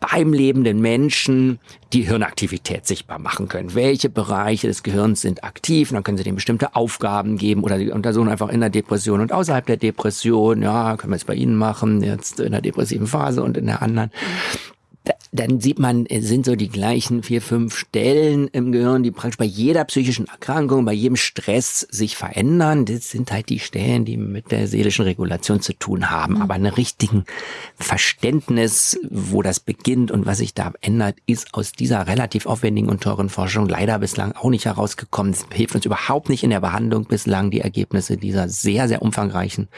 beim lebenden Menschen die Hirnaktivität sichtbar machen können. Welche Bereiche des Gehirns sind aktiv? Und dann können Sie denen bestimmte Aufgaben geben oder die untersuchen einfach in der Depression und außerhalb der Depression. Ja, können wir es bei Ihnen machen, jetzt in der depressiven Phase und in der anderen dann sieht man, es sind so die gleichen vier, fünf Stellen im Gehirn, die praktisch bei jeder psychischen Erkrankung, bei jedem Stress sich verändern. Das sind halt die Stellen, die mit der seelischen Regulation zu tun haben. Mhm. Aber ein richtigen Verständnis, wo das beginnt und was sich da ändert, ist aus dieser relativ aufwendigen und teuren Forschung leider bislang auch nicht herausgekommen. Es hilft uns überhaupt nicht in der Behandlung bislang die Ergebnisse dieser sehr, sehr umfangreichen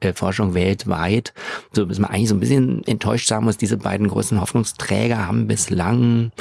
äh, Forschung weltweit, so dass man eigentlich so ein bisschen enttäuscht sagen muss, diese beiden großen Hoffnungsträger haben bislang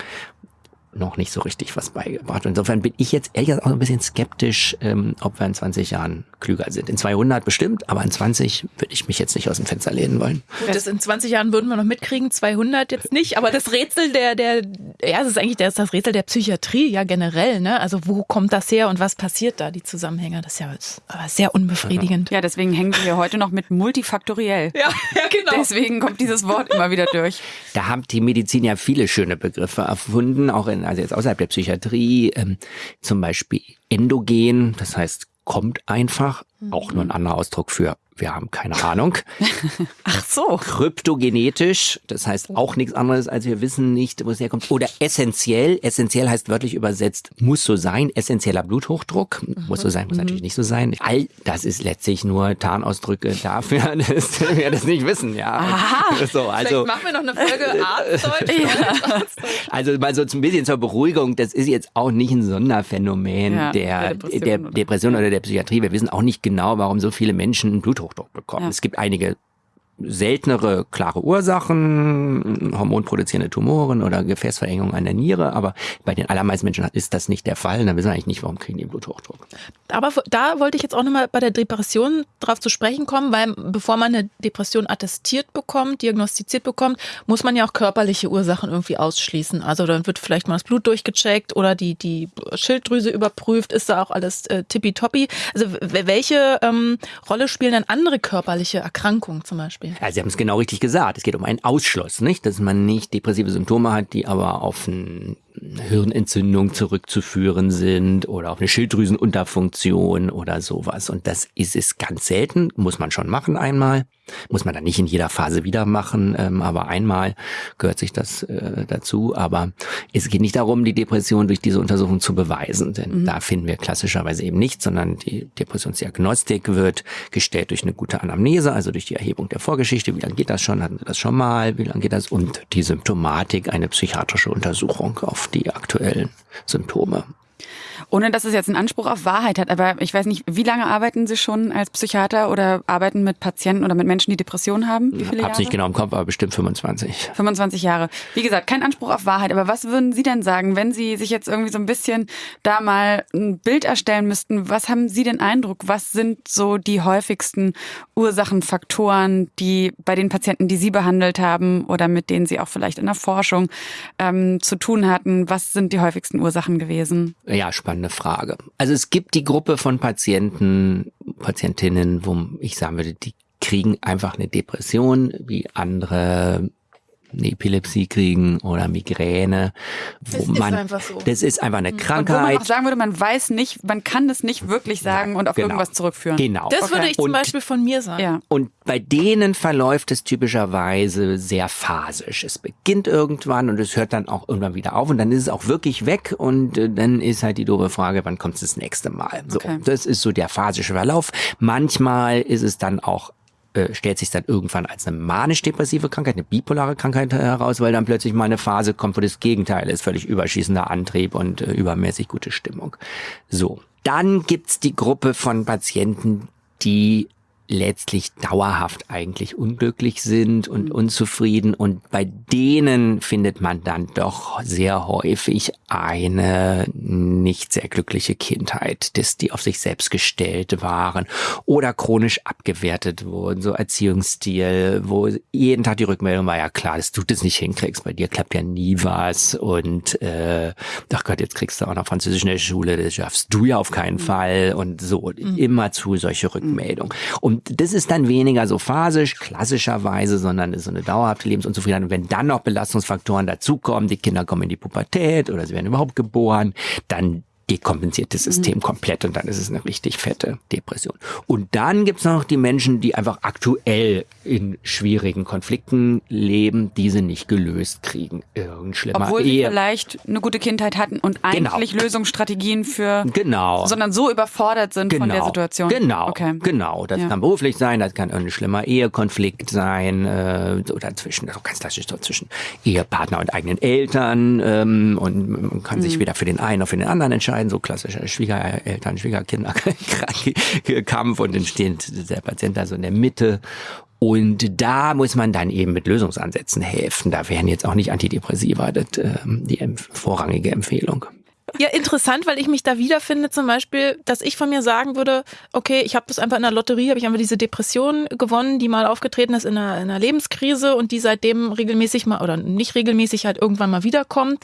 noch nicht so richtig was beigebracht. Insofern bin ich jetzt ehrlich gesagt auch ein bisschen skeptisch, ähm, ob wir in 20 Jahren klüger sind. In 200 bestimmt, aber in 20 würde ich mich jetzt nicht aus dem Fenster lehnen wollen. Gut, das in 20 Jahren würden wir noch mitkriegen, 200 jetzt nicht, aber das Rätsel der, der, ja, es ist eigentlich das, das Rätsel der Psychiatrie, ja generell, ne? Also wo kommt das her und was passiert da, die Zusammenhänge? Das ist ja aber sehr unbefriedigend. Ja, deswegen hängen wir heute noch mit multifaktoriell. Ja, ja, genau. Deswegen kommt dieses Wort immer wieder durch. Da haben die Medizin ja viele schöne Begriffe erfunden, auch in also jetzt außerhalb der Psychiatrie, ähm, zum Beispiel endogen, das heißt kommt einfach, auch nur ein anderer Ausdruck für wir haben keine Ahnung. <laughs> Ach so. Kryptogenetisch, das heißt auch nichts anderes, als wir wissen nicht, wo es herkommt. Oder essentiell, essentiell heißt wörtlich übersetzt, muss so sein, essentieller Bluthochdruck, mhm. muss so sein, muss mhm. natürlich nicht so sein. All das ist letztlich nur Tarnausdrücke dafür, <laughs> dass wir das nicht wissen, ja. Aha. <laughs> So, also, Vielleicht machen wir noch eine Folge Arztdeutsch. ja. Also mal so ein bisschen zur Beruhigung, das ist jetzt auch nicht ein Sonderphänomen ja, der, der, Depression, der Depression oder der Psychiatrie. Wir wissen auch nicht genau, warum so viele Menschen Bluthochdruck Bluthochdruck bekommen. Ja. Es gibt einige seltenere klare Ursachen, hormonproduzierende Tumoren oder Gefäßverengung an der Niere, aber bei den allermeisten Menschen ist das nicht der Fall. Dann wissen wir eigentlich nicht, warum kriegen die Bluthochdruck. Aber da wollte ich jetzt auch nochmal bei der Depression drauf zu sprechen kommen, weil bevor man eine Depression attestiert bekommt, diagnostiziert bekommt, muss man ja auch körperliche Ursachen irgendwie ausschließen. Also dann wird vielleicht mal das Blut durchgecheckt oder die, die Schilddrüse überprüft, ist da auch alles äh, tippitoppi. Also welche ähm, Rolle spielen dann andere körperliche Erkrankungen zum Beispiel? Ja, Sie haben es genau richtig gesagt. Es geht um einen Ausschluss, nicht? Dass man nicht depressive Symptome hat, die aber auf ein Hirnentzündung zurückzuführen sind oder auf eine Schilddrüsenunterfunktion oder sowas. Und das ist es ganz selten, muss man schon machen einmal. Muss man dann nicht in jeder Phase wieder machen, ähm, aber einmal gehört sich das äh, dazu. Aber es geht nicht darum, die Depression durch diese Untersuchung zu beweisen, denn mhm. da finden wir klassischerweise eben nichts, sondern die Depressionsdiagnostik wird gestellt durch eine gute Anamnese, also durch die Erhebung der Vorgeschichte. Wie lange geht das schon? Hatten Sie das schon mal? Wie lange geht das? Und die Symptomatik, eine psychiatrische Untersuchung auf die aktuellen Symptome. Ohne dass es jetzt einen Anspruch auf Wahrheit hat, aber ich weiß nicht, wie lange arbeiten Sie schon als Psychiater oder arbeiten mit Patienten oder mit Menschen, die Depressionen haben? Wie viele Hab's Jahre? nicht genau im Kopf, aber bestimmt 25. 25 Jahre. Wie gesagt, kein Anspruch auf Wahrheit, aber was würden Sie denn sagen, wenn Sie sich jetzt irgendwie so ein bisschen da mal ein Bild erstellen müssten? Was haben Sie den Eindruck? Was sind so die häufigsten Ursachenfaktoren, die bei den Patienten, die Sie behandelt haben oder mit denen Sie auch vielleicht in der Forschung ähm, zu tun hatten? Was sind die häufigsten Ursachen gewesen? Ja, spannende Frage. Also es gibt die Gruppe von Patienten, Patientinnen, wo ich sagen würde, die kriegen einfach eine Depression, wie andere eine Epilepsie kriegen oder Migräne. Wo das man, ist einfach so. Das ist einfach eine Krankheit. Und wo man auch sagen würde, man weiß nicht, man kann das nicht wirklich sagen ja, und auf genau. irgendwas zurückführen. Genau. Das okay. würde ich zum und, Beispiel von mir sagen. Ja. Und bei denen verläuft es typischerweise sehr phasisch. Es beginnt irgendwann und es hört dann auch irgendwann wieder auf und dann ist es auch wirklich weg und äh, dann ist halt die doofe Frage, wann kommt es das nächste Mal? So, okay. das ist so der phasische Verlauf. Manchmal ist es dann auch äh, stellt sich dann irgendwann als eine manisch-depressive Krankheit, eine bipolare Krankheit heraus, weil dann plötzlich mal eine Phase kommt, wo das Gegenteil ist, völlig überschießender Antrieb und äh, übermäßig gute Stimmung. So. Dann gibt's die Gruppe von Patienten, die letztlich dauerhaft eigentlich unglücklich sind und mhm. unzufrieden. Und bei denen findet man dann doch sehr häufig eine nicht sehr glückliche Kindheit, dass die auf sich selbst gestellt waren oder chronisch abgewertet wurden, so Erziehungsstil, wo jeden Tag die Rückmeldung war, ja klar, dass du das nicht hinkriegst, bei dir klappt ja nie was und äh, ach Gott, jetzt kriegst du auch noch Französisch in der Schule, das schaffst du ja auf keinen mhm. Fall und so, mhm. immer zu solche Rückmeldungen. Und und das ist dann weniger so phasisch, klassischerweise, sondern ist so eine dauerhafte Lebensunzufriedenheit. Und wenn dann noch Belastungsfaktoren dazukommen, die Kinder kommen in die Pubertät oder sie werden überhaupt geboren, dann dekompensiert das System mhm. komplett und dann ist es eine richtig fette Depression. Und dann gibt's noch die Menschen, die einfach aktuell in schwierigen Konflikten leben, diese nicht gelöst kriegen. Irgend schlimmer Obwohl sie vielleicht eine gute Kindheit hatten und genau. eigentlich genau. Lösungsstrategien für genau. sondern so überfordert sind genau. von der genau. Situation. Genau, okay. genau. Das ja. kann beruflich sein, das kann ein schlimmer Ehekonflikt sein äh, oder zwischen, also ganz klassisch so zwischen Ehepartner und eigenen Eltern ähm, und man kann mhm. sich weder für den einen noch für den anderen entscheiden entscheiden, so klassischer Schwiegereltern, Schwiegerkinder-Kampf <laughs> und dann steht der Patient also in der Mitte und da muss man dann eben mit Lösungsansätzen helfen. Da wären jetzt auch nicht Antidepressiva das, äh, die vorrangige Empfehlung. Ja, interessant, weil ich mich da wiederfinde, zum Beispiel, dass ich von mir sagen würde, okay, ich habe das einfach in der Lotterie, habe ich einfach diese Depression gewonnen, die mal aufgetreten ist in einer, in einer Lebenskrise und die seitdem regelmäßig mal oder nicht regelmäßig halt irgendwann mal wiederkommt.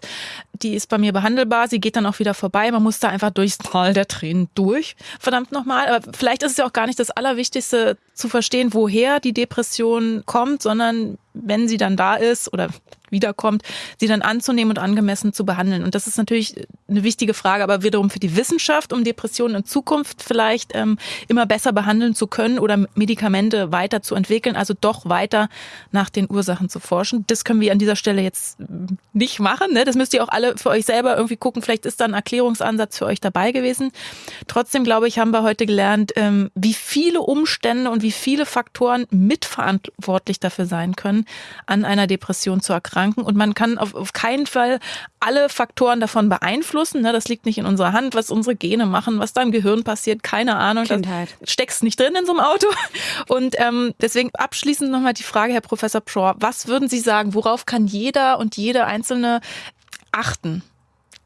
Die ist bei mir behandelbar, sie geht dann auch wieder vorbei. Man muss da einfach durchs Tal der Tränen durch. Verdammt nochmal. Aber vielleicht ist es ja auch gar nicht das Allerwichtigste zu verstehen, woher die Depression kommt, sondern wenn sie dann da ist oder wiederkommt, sie dann anzunehmen und angemessen zu behandeln. Und das ist natürlich eine wichtige Frage, aber wiederum für die Wissenschaft, um Depressionen in Zukunft vielleicht ähm, immer besser behandeln zu können oder Medikamente weiterzuentwickeln, also doch weiter nach den Ursachen zu forschen. Das können wir an dieser Stelle jetzt nicht machen. Ne? Das müsst ihr auch alle alle für euch selber irgendwie gucken, vielleicht ist da ein Erklärungsansatz für euch dabei gewesen. Trotzdem, glaube ich, haben wir heute gelernt, ähm, wie viele Umstände und wie viele Faktoren mitverantwortlich dafür sein können, an einer Depression zu erkranken. Und man kann auf, auf keinen Fall alle Faktoren davon beeinflussen. Ne? Das liegt nicht in unserer Hand, was unsere Gene machen, was da im Gehirn passiert, keine Ahnung. Kindheit. Das steckst nicht drin in so einem Auto. <laughs> Und ähm, deswegen abschließend nochmal die Frage, Herr Professor Pschor, was würden Sie sagen, worauf kann jeder und jede Einzelne achten?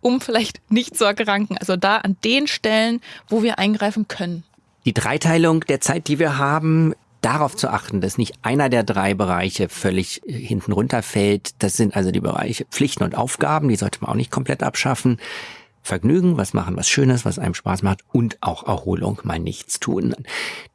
um vielleicht nicht zu erkranken. Also da an den Stellen, wo wir eingreifen können. Die Dreiteilung der Zeit, die wir haben, darauf zu achten, dass nicht einer der drei Bereiche völlig äh, hinten runterfällt. Das sind also die Bereiche Pflichten und Aufgaben, die sollte man auch nicht komplett abschaffen. Vergnügen, was machen, was Schönes, was einem Spaß macht und auch Erholung, mal nichts tun.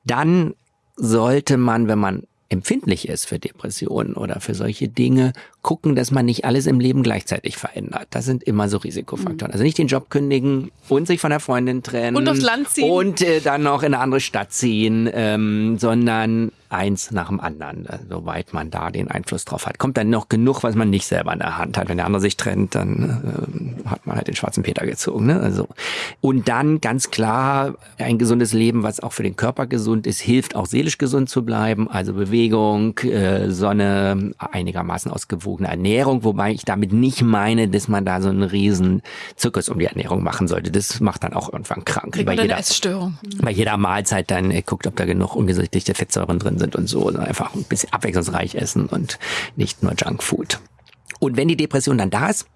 Dann sollte man, wenn man empfindlich ist für Depressionen oder für solche Dinge, gucken, dass man nicht alles im Leben gleichzeitig verändert. Das sind immer so Risikofaktoren. Mhm. Also nicht den Job kündigen und sich von der Freundin trennen. Und aufs Land ziehen. Und äh, dann noch in eine andere Stadt ziehen, ähm, sondern eins nach dem anderen, äh, soweit man da den Einfluss drauf hat. Kommt dann noch genug, was man nicht selber in der Hand hat. Wenn der andere sich trennt, dann äh, hat man halt den schwarzen Peter gezogen. Ne? Also und dann ganz klar ein gesundes Leben, was auch für den Körper gesund ist, hilft auch seelisch gesund zu bleiben. Also Bewegung, äh, Sonne, einigermaßen ausgewogene Ernährung, wobei ich damit nicht meine, dass man da so einen riesen Zirkus um die Ernährung machen sollte. Das macht dann auch irgendwann krank. Bei jeder, Essstörung. bei jeder Mahlzeit dann äh, guckt, ob da genug ungesättigte Fettsäuren drin sind und so. Einfach ein bisschen abwechslungsreich essen und nicht nur Junkfood. Und wenn die Depression dann da ist,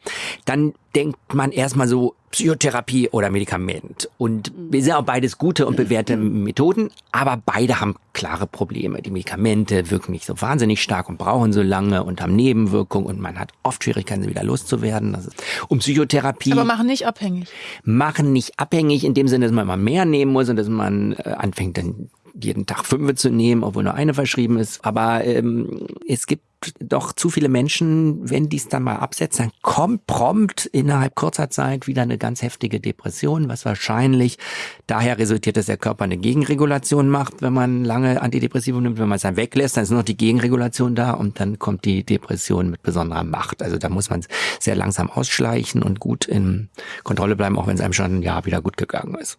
dann denkt man erstmal so Psychotherapie oder Medikament. Und wir sind auch beides gute und bewährte Methoden, aber beide haben klare Probleme. Die Medikamente wirken nicht so wahnsinnig stark und brauchen so lange und haben Nebenwirkungen und man hat oft Schwierigkeiten, sie wieder loszuwerden. Das ist, um Psychotherapie. Aber machen nicht abhängig. Machen nicht abhängig in dem Sinne, dass man immer mehr nehmen muss und dass man äh, anfängt, dann jeden Tag fünf zu nehmen, obwohl nur eine verschrieben ist. Aber ähm, es gibt doch zu viele Menschen, wenn die es dann mal absetzen, dann kommt prompt innerhalb kurzer Zeit wieder eine ganz heftige Depression, was wahrscheinlich daher resultiert, dass der Körper eine Gegenregulation macht, wenn man lange Antidepressive nimmt. Wenn man es dann weglässt, dann ist noch die Gegenregulation da und dann kommt die Depression mit besonderer Macht. Also da muss man sehr langsam ausschleichen und gut in Kontrolle bleiben, auch wenn es einem schon ein Jahr wieder gut gegangen ist.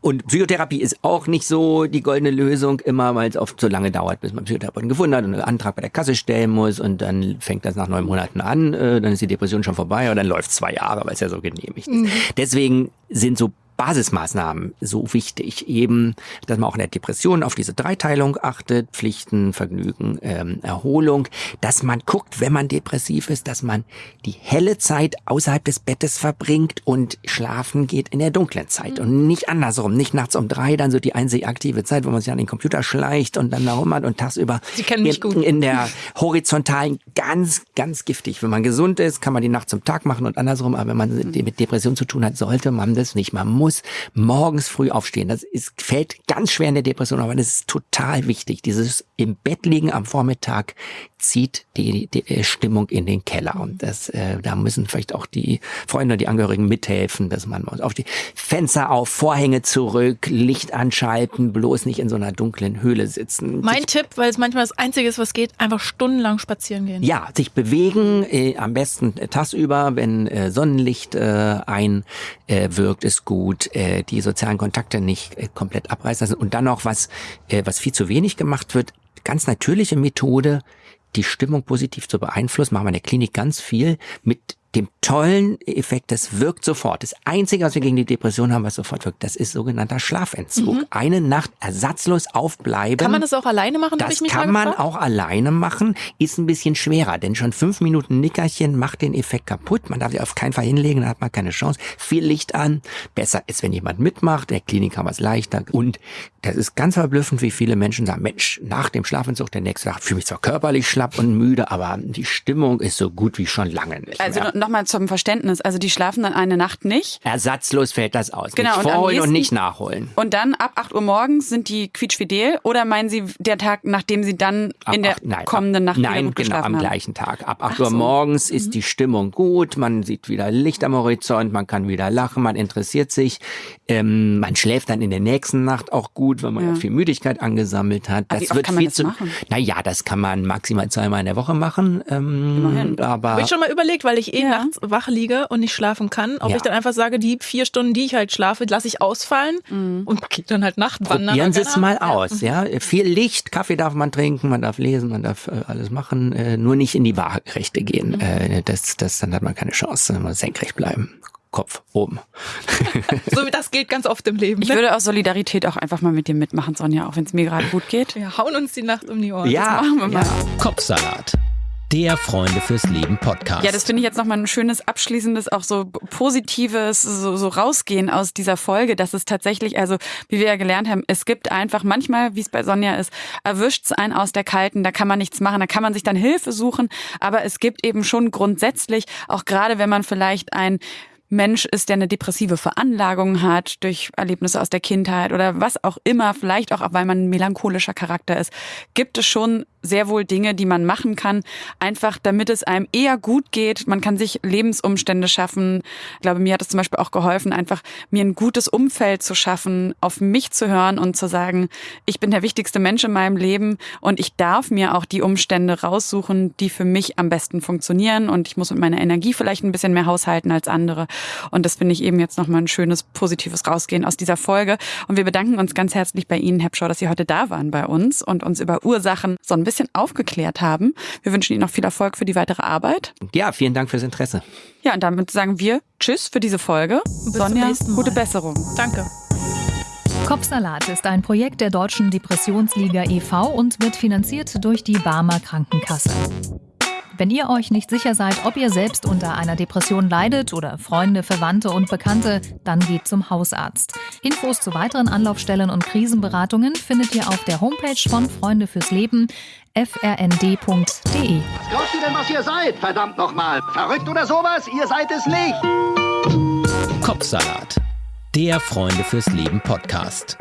Und Psychotherapie ist auch nicht so die goldene Lösung immer, weil es oft so lange dauert, bis man Psychotherapeuten gefunden hat und einen Antrag bei der Kasse stellen muss und dann fängt das nach neun Monaten an, äh, dann ist die Depression schon vorbei und dann läuft zwei Jahre, weil es ja so genehmigt ist. Mhm. Deswegen sind so Basismaßnahmen so wichtig. Eben, dass man auch in der Depression auf diese Dreiteilung achtet, Pflichten, Vergnügen, ähm, Erholung, dass man guckt, wenn man depressiv ist, dass man die helle Zeit außerhalb des Bettes verbringt und schlafen geht in der dunklen Zeit mhm. und nicht andersrum, nicht nachts um drei, dann so die einzig aktive Zeit, wo man sich an den Computer schleicht und dann herumhat und tagsüber Sie kennen mich in, gut. in der horizontalen ganz, ganz giftig. Wenn man gesund ist, kann man die Nacht zum Tag machen und andersrum, aber wenn man mhm. mit Depression zu tun hat, sollte man das nicht. Man muss morgens früh aufstehen. Das ist, fällt ganz schwer in der Depression, aber das ist total wichtig. Dieses im Bett liegen am Vormittag zieht die, die äh, Stimmung in den Keller. Und das, äh, da müssen vielleicht auch die Freunde, die Angehörigen mithelfen, dass man auf die Fenster auf, Vorhänge zurück, Licht anschalten, bloß nicht in so einer dunklen Höhle sitzen. Mein sich, Tipp, weil es manchmal das Einzige ist, was geht, einfach stundenlang spazieren gehen. Ja, sich bewegen, äh, am besten äh, tagsüber, wenn äh, Sonnenlicht äh, einwirkt, ist gut. Äh, die sozialen Kontakte nicht äh, komplett abreißen lassen. Und dann noch was, äh, was viel zu wenig gemacht wird, ganz natürliche Methode, die Stimmung positiv zu beeinflussen, machen wir in der Klinik ganz viel mit dem tollen Effekt, das wirkt sofort. Das Einzige, was wir gegen die Depression haben, was sofort wirkt, das ist sogenannter Schlafentzug. Mhm. Eine Nacht ersatzlos aufbleiben. Kann man das auch alleine machen? Das kann man auch alleine machen, ist ein bisschen schwerer, denn schon fünf Minuten Nickerchen macht den Effekt kaputt. Man darf sich auf keinen Fall hinlegen, dann hat man keine Chance. Viel Licht an. Besser ist, wenn jemand mitmacht. Der Klinik haben wir es leichter. Und das ist ganz verblüffend, wie viele Menschen sagen, Mensch, nach dem Schlafentzug, der nächste Tag fühle mich zwar körperlich schlapp und müde, aber die Stimmung ist so gut wie schon lange nicht also mehr nochmal zum Verständnis. Also die schlafen dann eine Nacht nicht. Ersatzlos fällt das aus. Genau. Nicht vorholen und, und nicht nachholen. Und dann ab 8 Uhr morgens sind die quietschfidel oder meinen Sie der Tag, nachdem Sie dann ab in der acht, nein, kommenden Nacht ab, nein, gut genau, am haben? gleichen Tag. Ab 8 Ach Uhr so. morgens mhm. ist die Stimmung gut, man sieht wieder Licht am Horizont, man kann wieder lachen, man interessiert sich. Ähm, man schläft dann in der nächsten Nacht auch gut, weil man ja, ja viel Müdigkeit angesammelt hat. Das wird viel das zu. Naja, das kann man maximal zweimal in der Woche machen. Ähm, Immerhin. Aber habe ich schon mal überlegt, weil ich eh ja. Nachts wach liege und nicht schlafen kann, ob Ja. ich dann einfach sage, die vier Stunden, die ich halt schlafe, lasse ich ausfallen und gehe dann halt Nachtwandern. Probieren Sie es mal aus, ja. Viel Licht, Kaffee darf man trinken, man darf lesen, man darf äh, alles machen, äh, nur nicht in die Waagerechte gehen. Äh, das, das, dann hat man keine Chance, man muss senkrecht bleiben. Kopf oben. <laughs> So wie das gilt ganz oft im Leben. Ich ne? würde aus Solidarität auch einfach mal mit dir mitmachen, Sonja, auch wenn es mir gerade gut geht. Wir hauen uns die Nacht um die Ohren. ja, machen wir mal. ja. Kopfsalat. Der Freunde fürs Leben Podcast. Ja, das finde ich jetzt nochmal ein schönes, abschließendes, auch so positives, so, so rausgehen aus dieser Folge, dass es tatsächlich, also wie wir ja gelernt haben, es gibt einfach manchmal, wie es bei Sonja ist, erwischt es einen aus der Kalten, da kann man nichts machen, da kann man sich dann Hilfe suchen, aber es gibt eben schon grundsätzlich, auch gerade wenn man vielleicht ein Mensch ist, der eine depressive Veranlagung hat durch Erlebnisse aus der Kindheit oder was auch immer, vielleicht auch, weil man ein melancholischer Charakter ist, gibt es schon sehr wohl Dinge, die man machen kann, einfach damit es einem eher gut geht. Man kann sich Lebensumstände schaffen. Ich glaube, mir hat es zum Beispiel auch geholfen, einfach mir ein gutes Umfeld zu schaffen, auf mich zu hören und zu sagen, ich bin der wichtigste Mensch in meinem Leben und ich darf mir auch die Umstände raussuchen, die für mich am besten funktionieren und ich muss mit meiner Energie vielleicht ein bisschen mehr haushalten als andere. Und das finde ich eben jetzt nochmal ein schönes, positives Rausgehen aus dieser Folge. Und wir bedanken uns ganz herzlich bei Ihnen, Herr Pschau, dass Sie heute da waren bei uns und uns über Ursachen so ein bisschen aufgeklärt haben. Wir wünschen Ihnen noch viel Erfolg für die weitere Arbeit. ja, vielen Dank fürs Interesse. Ja, und damit sagen wir Tschüss für diese Folge. zum Sonja, nächsten Mal. gute Besserung. Danke. Kopfsalat ist ein Projekt der Deutschen Depressionsliga e.V. und wird finanziert durch die Barmer Krankenkasse. Wenn ihr euch nicht sicher seid, ob ihr selbst unter einer Depression leidet oder Freunde, Verwandte und Bekannte, dann geht zum Hausarzt. Infos zu weiteren Anlaufstellen und Krisenberatungen findet ihr auf der Homepage von Freunde fürs Leben frnd.de. Was glaubt ihr denn, was ihr seid? Verdammt nochmal. Verrückt oder sowas? Ihr seid es nicht. Kopfsalat. Der Freunde fürs Leben Podcast.